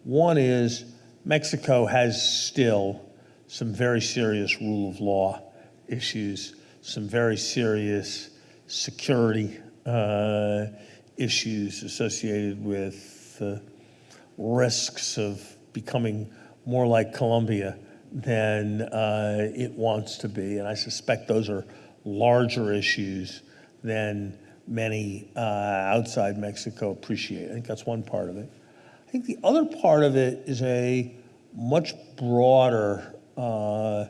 One is Mexico has still some very serious rule of law issues, some very serious security uh, issues associated with the risks of becoming more like Colombia than uh, it wants to be. And I suspect those are larger issues than many uh, outside Mexico appreciate. I think that's one part of it. I think the other part of it is a much broader uh,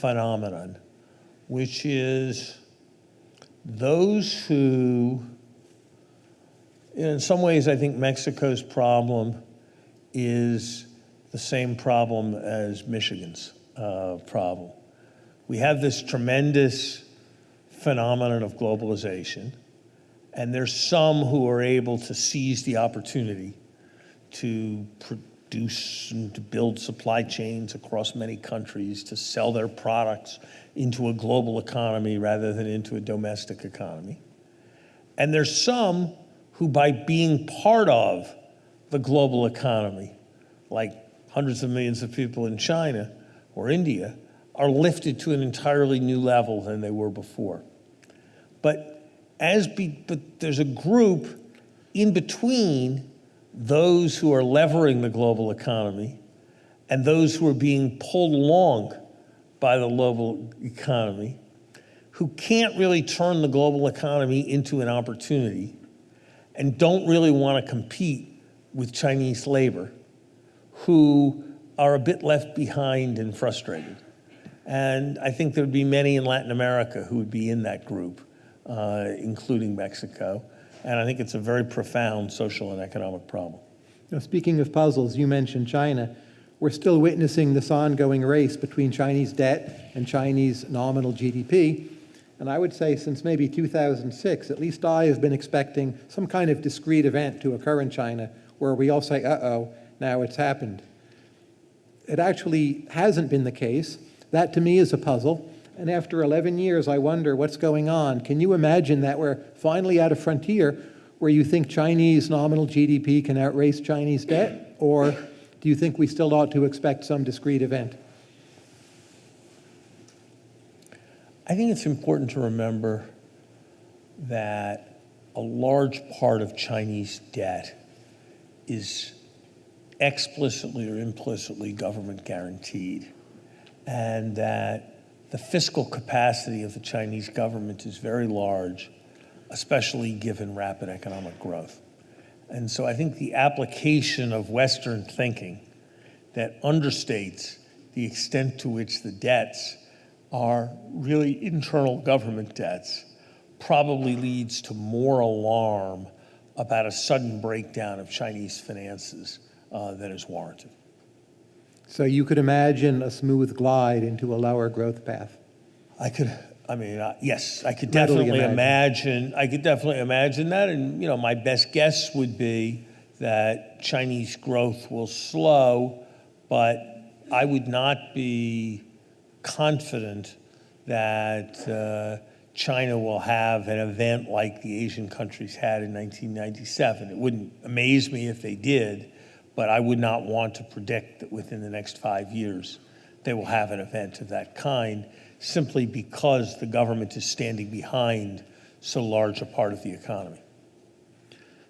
phenomenon, which is those who, in some ways, I think Mexico's problem is the same problem as Michigan's uh, problem. We have this tremendous phenomenon of globalization, and there's some who are able to seize the opportunity to produce and to build supply chains across many countries, to sell their products into a global economy rather than into a domestic economy. And there's some who, by being part of the global economy, like hundreds of millions of people in China or India are lifted to an entirely new level than they were before. But as be, but there's a group in between those who are levering the global economy and those who are being pulled along by the global economy who can't really turn the global economy into an opportunity and don't really want to compete with Chinese labor who are a bit left behind and frustrated. And I think there would be many in Latin America who would be in that group, uh, including Mexico. And I think it's a very profound social and economic problem. Now, speaking of puzzles, you mentioned China. We're still witnessing this ongoing race between Chinese debt and Chinese nominal GDP. And I would say since maybe 2006, at least I have been expecting some kind of discrete event to occur in China where we all say, uh-oh, now it's happened. It actually hasn't been the case. That to me is a puzzle. And after 11 years, I wonder what's going on. Can you imagine that we're finally at a frontier where you think Chinese nominal GDP can outrace Chinese debt? Or do you think we still ought to expect some discrete event? I think it's important to remember that a large part of Chinese debt is explicitly or implicitly government guaranteed, and that the fiscal capacity of the Chinese government is very large, especially given rapid economic growth. And so I think the application of Western thinking that understates the extent to which the debts are really internal government debts probably leads to more alarm about a sudden breakdown of Chinese finances uh, than is warranted. So you could imagine a smooth glide into a lower growth path. I could, I mean, uh, yes, I could Readily definitely imagine. imagine. I could definitely imagine that, and you know, my best guess would be that Chinese growth will slow, but I would not be confident that uh, China will have an event like the Asian countries had in 1997. It wouldn't amaze me if they did, but I would not want to predict that within the next five years they will have an event of that kind simply because the government is standing behind so large a part of the economy.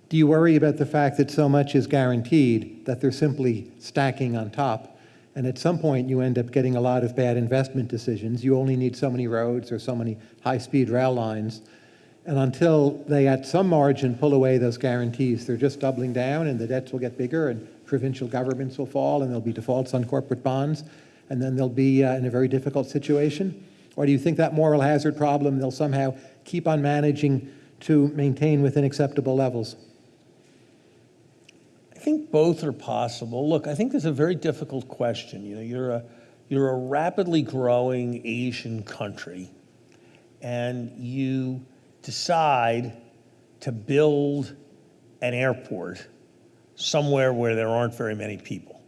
Do you worry about the fact that so much is guaranteed that they're simply stacking on top? And at some point, you end up getting a lot of bad investment decisions. You only need so many roads or so many high-speed rail lines. And until they, at some margin, pull away those guarantees, they're just doubling down and the debts will get bigger and provincial governments will fall and there'll be defaults on corporate bonds. And then they'll be uh, in a very difficult situation. Or do you think that moral hazard problem they'll somehow keep on managing to maintain within acceptable levels? I think both are possible. Look, I think this is a very difficult question. You know, you're a, you're a rapidly growing Asian country, and you decide to build an airport somewhere where there aren't very many people.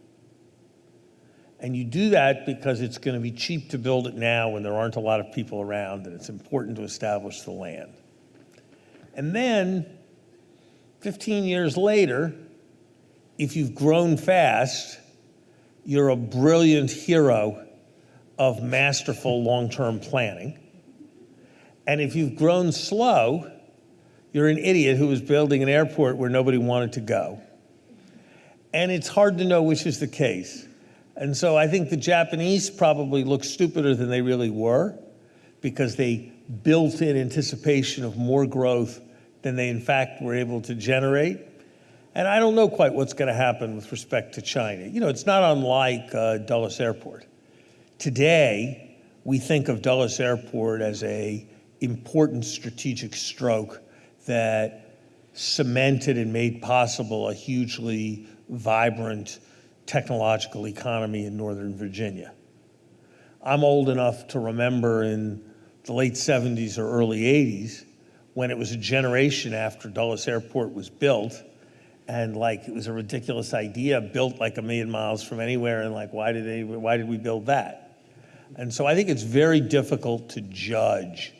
And you do that because it's going to be cheap to build it now when there aren't a lot of people around, and it's important to establish the land. And then, 15 years later, if you've grown fast, you're a brilliant hero of masterful long term planning. And if you've grown slow, you're an idiot who was building an airport where nobody wanted to go. And it's hard to know which is the case. And so I think the Japanese probably look stupider than they really were because they built in anticipation of more growth than they in fact were able to generate. And I don't know quite what's going to happen with respect to China. You know, it's not unlike uh, Dulles Airport. Today, we think of Dulles Airport as a important strategic stroke that cemented and made possible a hugely vibrant technological economy in Northern Virginia. I'm old enough to remember in the late 70s or early 80s when it was a generation after Dulles Airport was built and like it was a ridiculous idea built like a million miles from anywhere and like why did they why did we build that and so i think it's very difficult to judge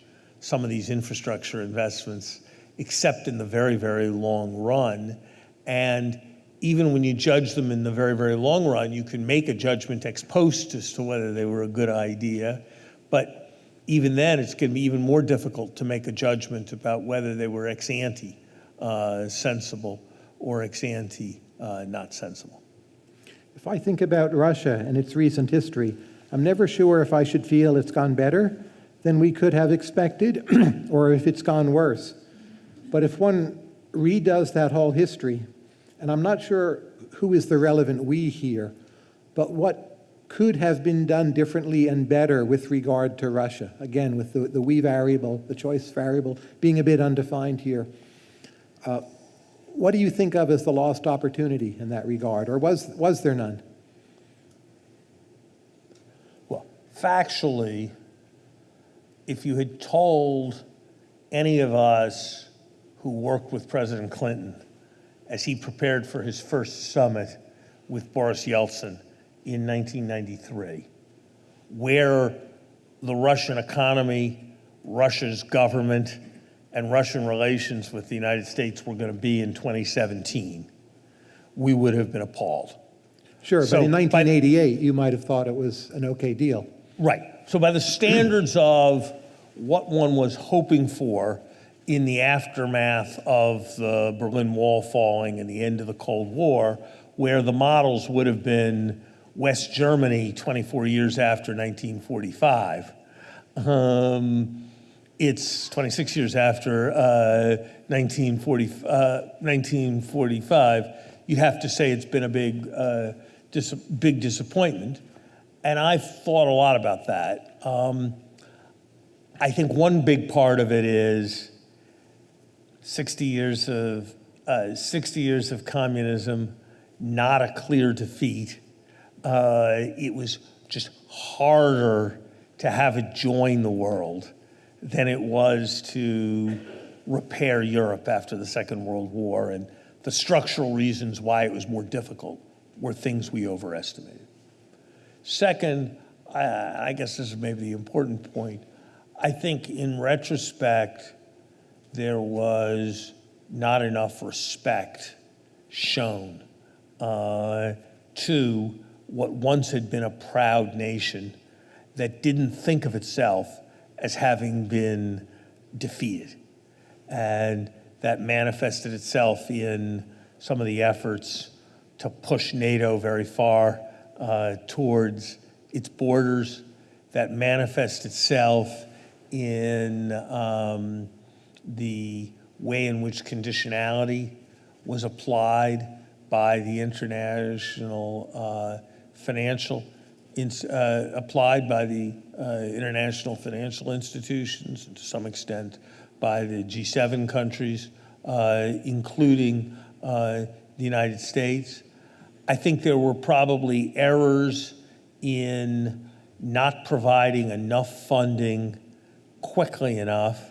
some of these infrastructure investments except in the very very long run and even when you judge them in the very very long run you can make a judgment ex post as to whether they were a good idea but even then it's going to be even more difficult to make a judgment about whether they were ex ante uh, sensible or ex ante uh, not sensible. If I think about Russia and its recent history, I'm never sure if I should feel it's gone better than we could have expected or if it's gone worse. But if one redoes that whole history, and I'm not sure who is the relevant we here, but what could have been done differently and better with regard to Russia, again, with the, the we variable, the choice variable, being a bit undefined here. Uh, what do you think of as the lost opportunity in that regard, or was, was there none? Well, factually, if you had told any of us who worked with President Clinton as he prepared for his first summit with Boris Yeltsin in 1993, where the Russian economy, Russia's government, and Russian relations with the United States were going to be in 2017, we would have been appalled. Sure, So, but in by- 1988, you might have thought it was an okay deal. Right. So by the standards of what one was hoping for in the aftermath of the Berlin Wall falling and the end of the Cold War, where the models would have been West Germany 24 years after 1945, um, it's 26 years after uh, 1940, uh, 1945. You'd have to say it's been a big, uh, dis- big disappointment. And I've thought a lot about that. Um, I think one big part of it is 60 years of uh, 60 years of communism, not a clear defeat. Uh, it was just harder to have it join the world than it was to repair Europe after the Second World War. And the structural reasons why it was more difficult were things we overestimated. Second, I, I guess this is maybe the important point. I think in retrospect, there was not enough respect shown uh, to what once had been a proud nation that didn't think of itself as having been defeated. And that manifested itself in some of the efforts to push NATO very far uh, towards its borders. That manifests itself in um, the way in which conditionality was applied by the international uh, financial, uh, applied by the uh, international financial institutions, to some extent by the G7 countries, uh, including uh, the United States. I think there were probably errors in not providing enough funding quickly enough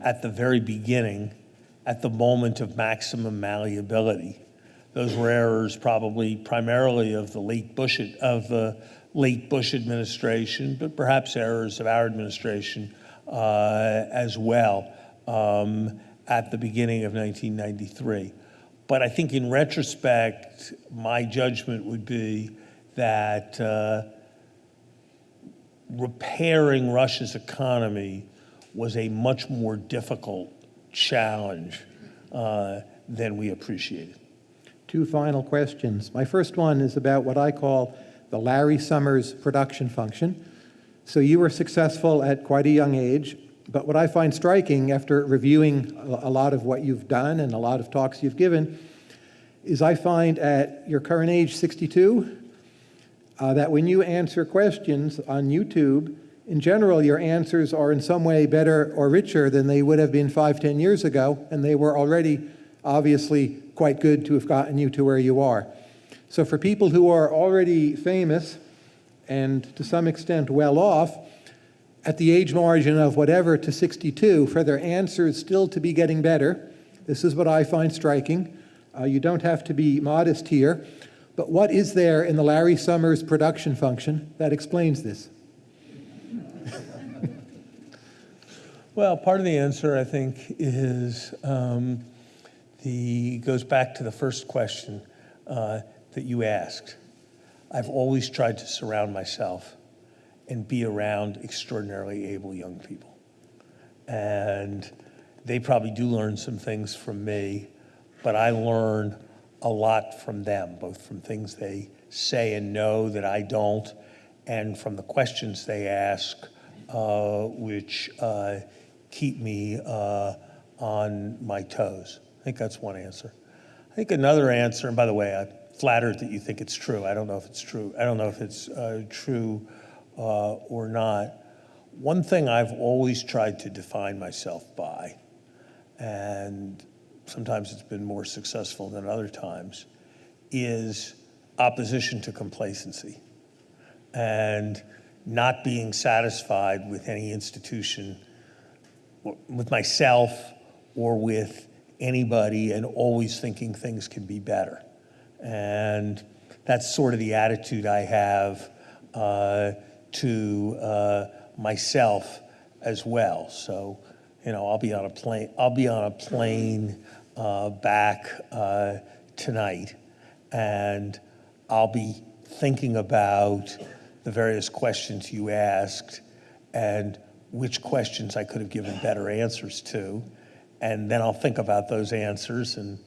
at the very beginning, at the moment of maximum malleability. Those were errors probably primarily of the late Bush, of the late Bush administration, but perhaps errors of our administration uh, as well um, at the beginning of 1993. But I think in retrospect, my judgment would be that uh, repairing Russia's economy was a much more difficult challenge uh, than we appreciated. Two final questions. My first one is about what I call the Larry Summers production function. So you were successful at quite a young age, but what I find striking after reviewing a lot of what you've done and a lot of talks you've given is I find at your current age, 62, uh, that when you answer questions on YouTube, in general, your answers are in some way better or richer than they would have been five, ten years ago, and they were already obviously quite good to have gotten you to where you are. So for people who are already famous and to some extent well off, at the age margin of whatever to 62, for their answers still to be getting better, this is what I find striking. Uh, you don't have to be modest here, but what is there in the Larry Summers production function that explains this? Well, part of the answer, I think, is um, the goes back to the first question uh, that you asked. I've always tried to surround myself and be around extraordinarily able young people, and they probably do learn some things from me, but I learn a lot from them, both from things they say and know that I don't, and from the questions they ask, uh, which uh, keep me uh, on my toes. I think that's one answer. I think another answer, and by the way, I'm flattered that you think it's true. I don't know if it's true. I don't know if it's uh, true uh, or not. One thing I've always tried to define myself by, and sometimes it's been more successful than other times, is opposition to complacency and not being satisfied with any institution, with myself or with anybody, and always thinking things can be better. And that's sort of the attitude I have uh, to uh, myself as well. So you know, I'll be on a plane, I'll be on a plane uh, back uh, tonight, and I'll be thinking about the various questions you asked and which questions I could have given better answers to. And then I'll think about those answers, and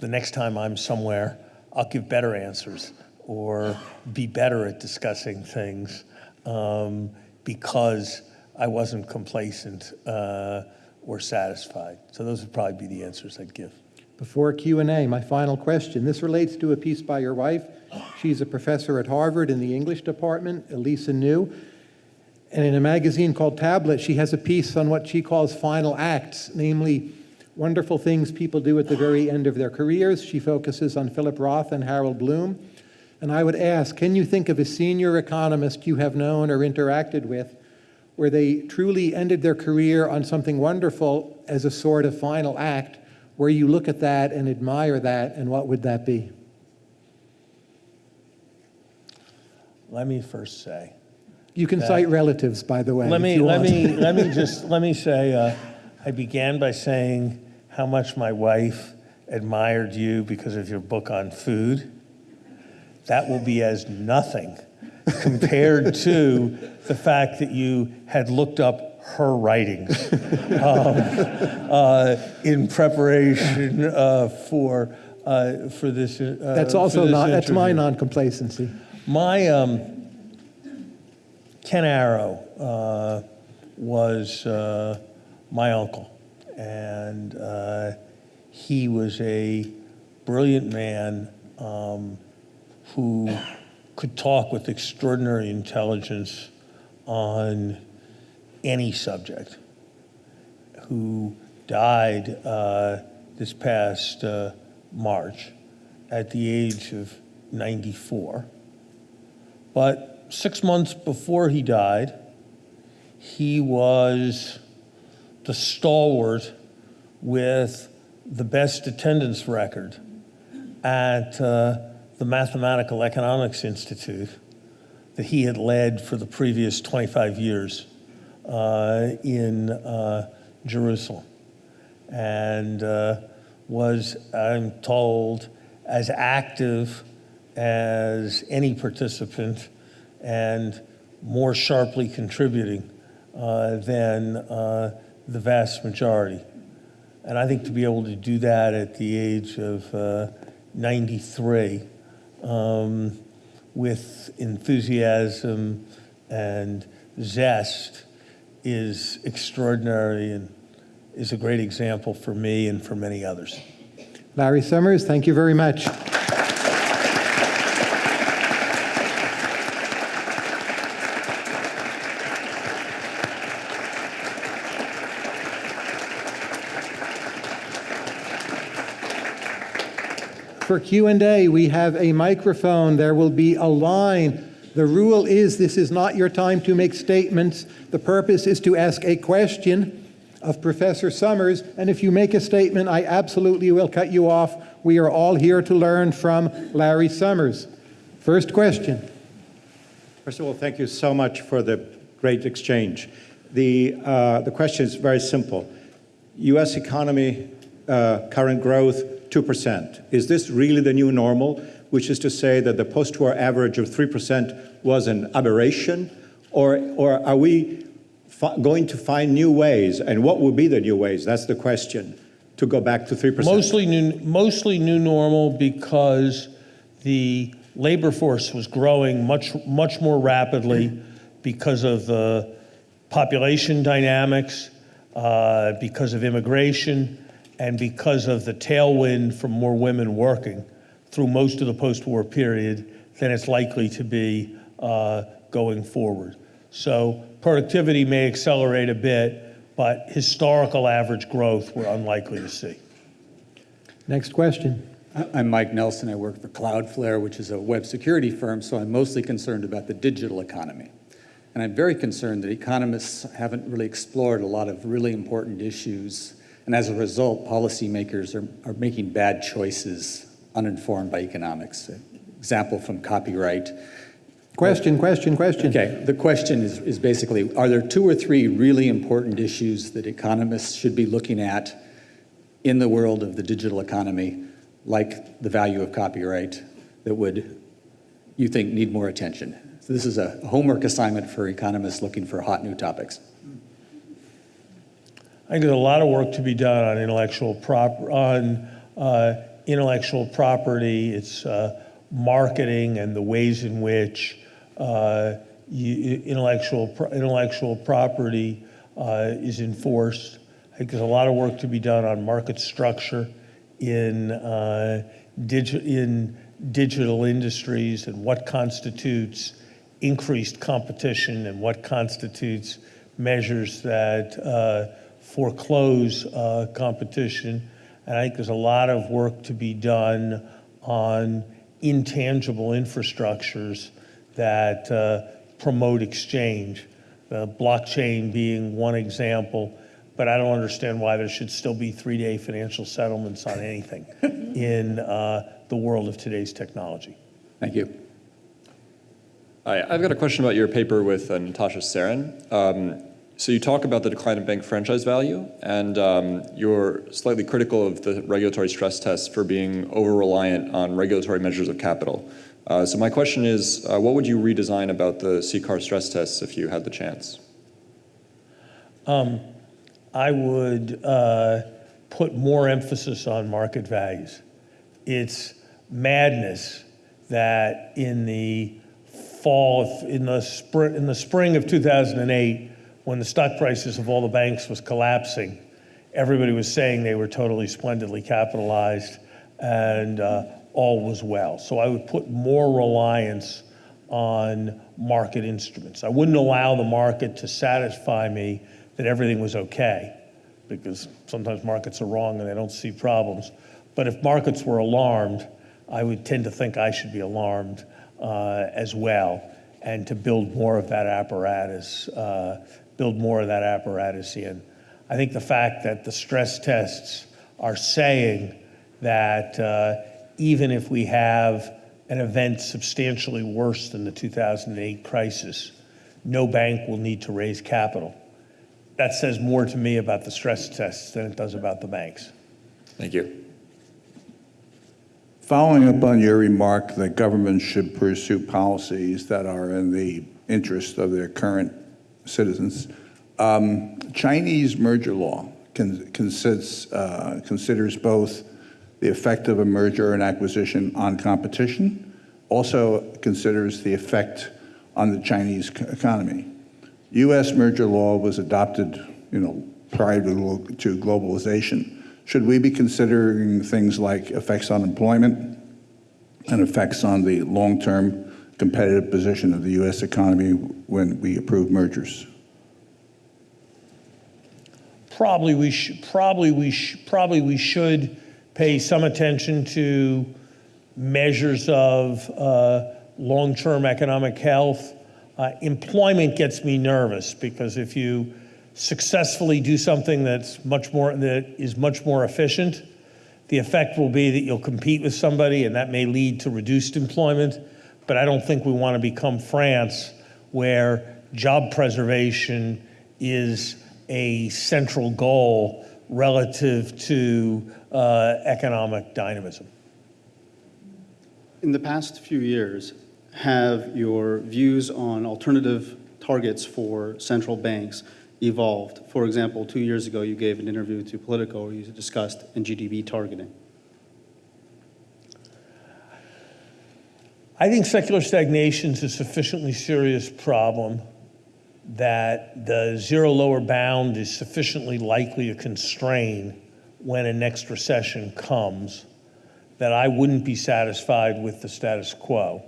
the next time I'm somewhere, I'll give better answers or be better at discussing things um, because I wasn't complacent uh, or satisfied. So those would probably be the answers I'd give. Before Q&A, my final question. This relates to a piece by your wife. She's a professor at Harvard in the English department, Elisa New. And in a magazine called Tablet, she has a piece on what she calls final acts, namely wonderful things people do at the very end of their careers. She focuses on Philip Roth and Harold Bloom. And I would ask, can you think of a senior economist you have known or interacted with where they truly ended their career on something wonderful as a sort of final act, where you look at that and admire that, and what would that be? Let me first say, You can cite relatives, by the way. let me let me let me just let me say, uh, I began by saying how much my wife admired you because of your book on food. That will be as nothing compared to the fact that you had looked up her writings um, uh, in preparation uh, for uh, for this. Uh, That's also this not, that's my interview. non-complacency. My um, Ken Arrow uh, was uh, my uncle, and uh, he was a brilliant man um, who could talk with extraordinary intelligence on any subject. Who died uh, this past uh, March at the age of 94. But six months before he died, he was the stalwart with the best attendance record at uh, the Mathematical Economics Institute that he had led for the previous 25 years uh, in uh, Jerusalem. And uh, was, I'm told, as active as any participant and more sharply contributing uh, than uh, the vast majority. And I think to be able to do that at the age of uh, 93 um, with enthusiasm and zest is extraordinary and is a great example for me and for many others. Larry Summers, thank you very much. For Q&A, we have a microphone. There will be a line. The rule is this is not your time to make statements. The purpose is to ask a question of Professor Summers, and if you make a statement, I absolutely will cut you off. We are all here to learn from Larry Summers. First question. First of all, thank you so much for the great exchange. The, uh, the question is very simple. US economy, uh, current growth, 2%. Is this really the new normal, which is to say that the post-war average of 3% was an aberration? Or, or are we going to find new ways? And what will be the new ways? That's the question, to go back to 3%. Mostly new, mostly new normal because the labor force was growing much, much more rapidly because of the population dynamics, uh, because of immigration, and because of the tailwind from more women working through most of the post-war period than it's likely to be uh, going forward. So productivity may accelerate a bit, but historical average growth we're unlikely to see. Next question. I- I'm Mike Nelson. I work for Cloudflare, which is a web security firm, so I'm mostly concerned about the digital economy. And I'm very concerned that economists haven't really explored a lot of really important issues. And as a result, policymakers are, are making bad choices uninformed by economics. Example from copyright. Question, question, question. Okay, the question is, is basically, are there two or three really important issues that economists should be looking at in the world of the digital economy, like the value of copyright, that would, you think, need more attention? So this is a homework assignment for economists looking for hot new topics. I think there's a lot of work to be done on intellectual prop, on uh, intellectual property, its uh, marketing, and the ways in which uh, intellectual intellectual property uh, is enforced. I think there's a lot of work to be done on market structure in uh, digi- in digital industries and what constitutes increased competition and what constitutes measures that uh, foreclose uh, competition. And I think there's a lot of work to be done on intangible infrastructures that uh, promote exchange. Uh, blockchain being one example, but I don't understand why there should still be three-day financial settlements on anything in uh, the world of today's technology. Thank you. Hi, I've got a question about your paper with uh, Natasha Sarin. Um, so you talk about the decline in bank franchise value, and um, you're slightly critical of the regulatory stress tests for being over-reliant on regulatory measures of capital. Uh, so my question is, uh, what would you redesign about the CCAR stress tests if you had the chance? I would uh, put more emphasis on market values. It's madness that in the fall, in the spring, in the spring of 2008, when the stock prices of all the banks was collapsing, everybody was saying they were totally splendidly capitalized and uh, all was well. So I would put more reliance on market instruments. I wouldn't allow the market to satisfy me that everything was okay, because sometimes markets are wrong and they don't see problems. But if markets were alarmed, I would tend to think I should be alarmed uh, as well, and to build more of that apparatus, uh, build more of that apparatus in. I think the fact that the stress tests are saying that uh, even if we have an event substantially worse than the 2008 crisis, no bank will need to raise capital. That says more to me about the stress tests than it does about the banks. Thank you. Following up on your remark that governments should pursue policies that are in the interest of their current citizens, um, Chinese merger law con- consists, uh, considers both the effect of a merger and acquisition on competition, also considers the effect on the Chinese economy. U.S. merger law was adopted, you know, prior to, to globalization. Should we be considering things like effects on employment and effects on the long-term competitive position of the U.S. economy when we approve mergers? Probably we should, probably we probably we should pay some attention to measures of uh, long-term economic health. Uh, employment gets me nervous because if you successfully do something that's much more that is much more efficient, the effect will be that you'll compete with somebody, and that may lead to reduced employment. But I don't think we want to become France, where job preservation is a central goal relative to uh, economic dynamism. In the past few years, have your views on alternative targets for central banks evolved? For example, two years ago, you gave an interview to Politico where you discussed NGDP targeting. I think secular stagnation is a sufficiently serious problem that the zero lower bound is sufficiently likely to constrain when a next recession comes that I wouldn't be satisfied with the status quo.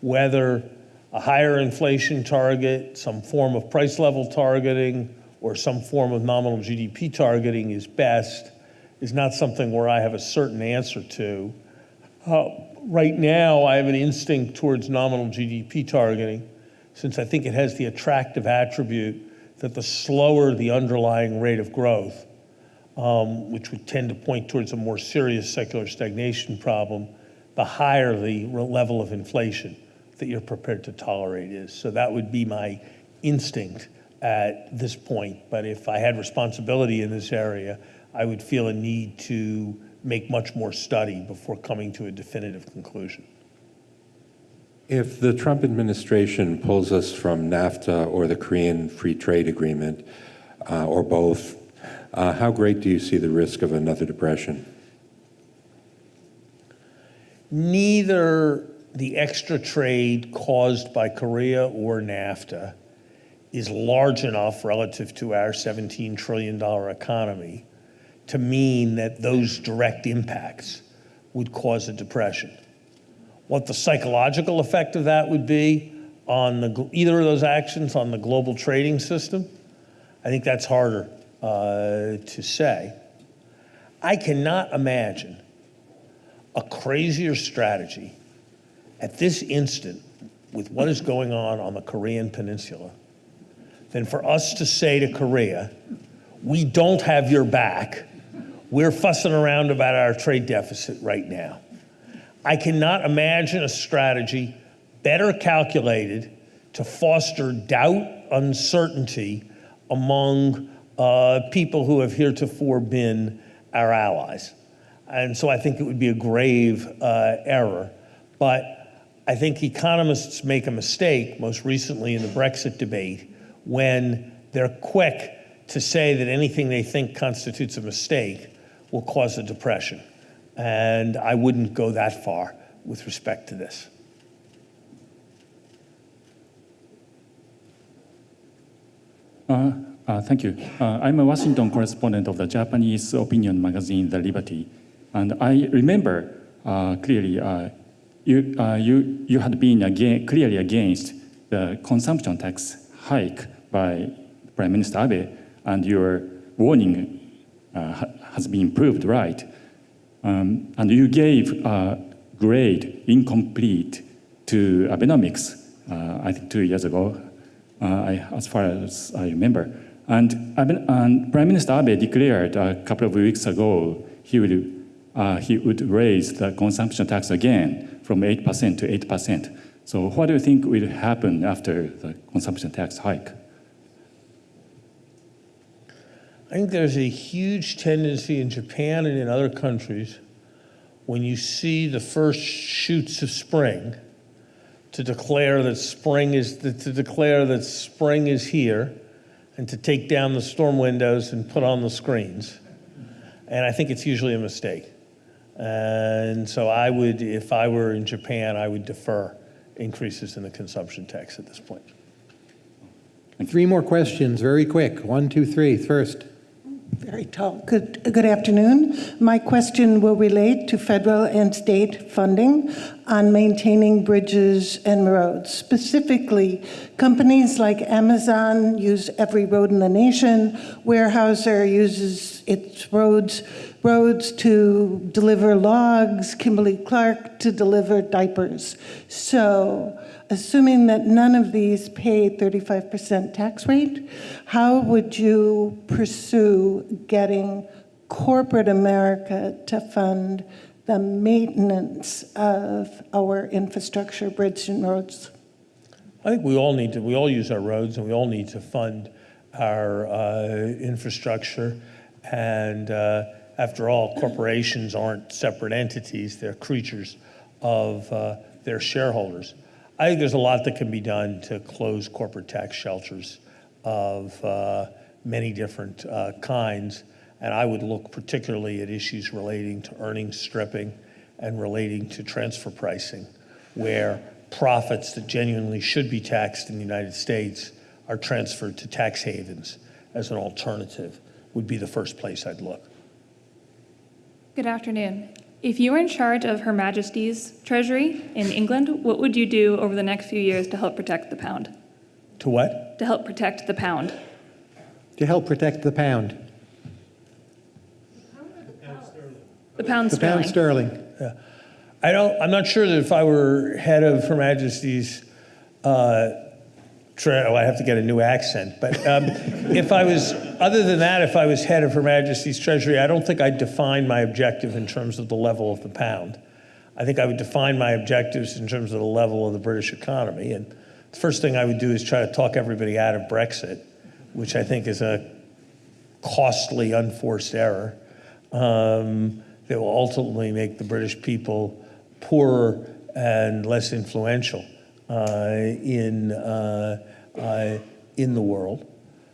Whether a higher inflation target, some form of price level targeting, or some form of nominal GDP targeting is best is not something where I have a certain answer to. Uh, right now, I have an instinct towards nominal GDP targeting, since I think it has the attractive attribute that the slower the underlying rate of growth, um, which would tend to point towards a more serious secular stagnation problem, the higher the level of inflation. that you're prepared to tolerate is. So that would be my instinct at this point. But if I had responsibility in this area, I would feel a need to make much more study before coming to a definitive conclusion. If the Trump administration pulls us from NAFTA or the Korean Free Trade Agreement, uh, or both, uh, how great do you see the risk of another depression? Neither the extra trade caused by Korea or NAFTA is large enough relative to our $17 trillion economy to mean that those direct impacts would cause a depression. What the psychological effect of that would be on the, either of those actions on the global trading system, I think that's harder uh, to say. I cannot imagine a crazier strategy at this instant with what is going on on the Korean Peninsula than for us to say to Korea, we don't have your back. We're fussing around about our trade deficit right now. I cannot imagine a strategy better calculated to foster doubt, uncertainty among uh, people who have heretofore been our allies. And so I think it would be a grave uh, error. But I think economists make a mistake, most recently in the Brexit debate, when they're quick to say that anything they think constitutes a mistake will cause a depression. And I wouldn't go that far with respect to this. Uh, uh, thank you. Uh, I'm a Washington correspondent of the Japanese opinion magazine, The Liberty. And I remember uh, clearly uh, you, uh, you, you had been again, clearly against the consumption tax hike by Prime Minister Abe, and your warning has been proved right. Um, and you gave a grade incomplete to Abenomics, uh, I think two years ago, uh, I, as far as I remember. And, and Prime Minister Abe declared a couple of weeks ago he would, uh, he would raise the consumption tax again from 8% to 8%. So what do you think will happen after the consumption tax hike? I think there's a huge tendency in Japan and in other countries when you see the first shoots of spring to declare that spring is to declare that spring is here and to take down the storm windows and put on the screens. And I think it's usually a mistake. And so I would, if I were in Japan, I would defer increases in the consumption tax at this point. Three more questions, very quick. One, two, three. First. Very tall. Good, good afternoon. My question will relate to federal and state funding on maintaining bridges and roads. Specifically, companies like Amazon use every road in the nation. Weyerhaeuser uses its roads roads to deliver logs, Kimberly Clark to deliver diapers. So, assuming that none of these pay 35% tax rate, how would you pursue getting corporate America to fund the maintenance of our infrastructure, bridges and roads? I think we all need to, we all use our roads and we all need to fund our uh, infrastructure. And uh, after all, corporations aren't separate entities, they're creatures of uh, their shareholders. I think there's a lot that can be done to close corporate tax shelters of uh, many different uh, kinds. And I would look particularly at issues relating to earnings stripping and relating to transfer pricing, where profits that genuinely should be taxed in the United States are transferred to tax havens as an alternative, would be the first place I'd look. Good afternoon. If you were in charge of Her Majesty's Treasury in England, what would you do over the next few years to help protect the pound? To what? To help protect the pound? To help protect the pound. The pound sterling. The sterling. The pound sterling. I don't, I'm not sure that if I were head of Her Majesty's, uh, tre- oh, I have to get a new accent, but um, if I was, other than that, if I was head of Her Majesty's Treasury, I don't think I'd define my objective in terms of the level of the pound. I think I would define my objectives in terms of the level of the British economy. And the first thing I would do is try to talk everybody out of Brexit, which I think is a costly, unforced error um, that will ultimately make the British people poorer and less influential in, uh, uh, in the world.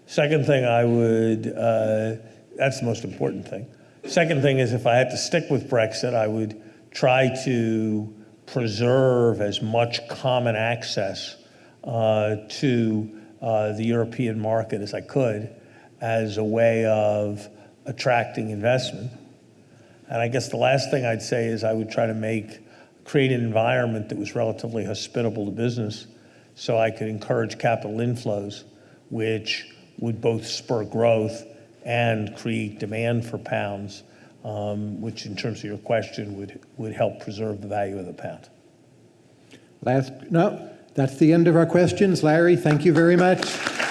Second thing I would, uh, that's the most important thing. Second thing is if I had to stick with Brexit, I would try to preserve as much common access uh, to uh, the European market as I could as a way of attracting investment. And I guess the last thing I'd say is I would try to make, create an environment that was relatively hospitable to business so I could encourage capital inflows, which would both spur growth and create demand for pounds, um, which in terms of your question would, would help preserve the value of the pound. Last, no, that's the end of our questions. Larry, thank you very much.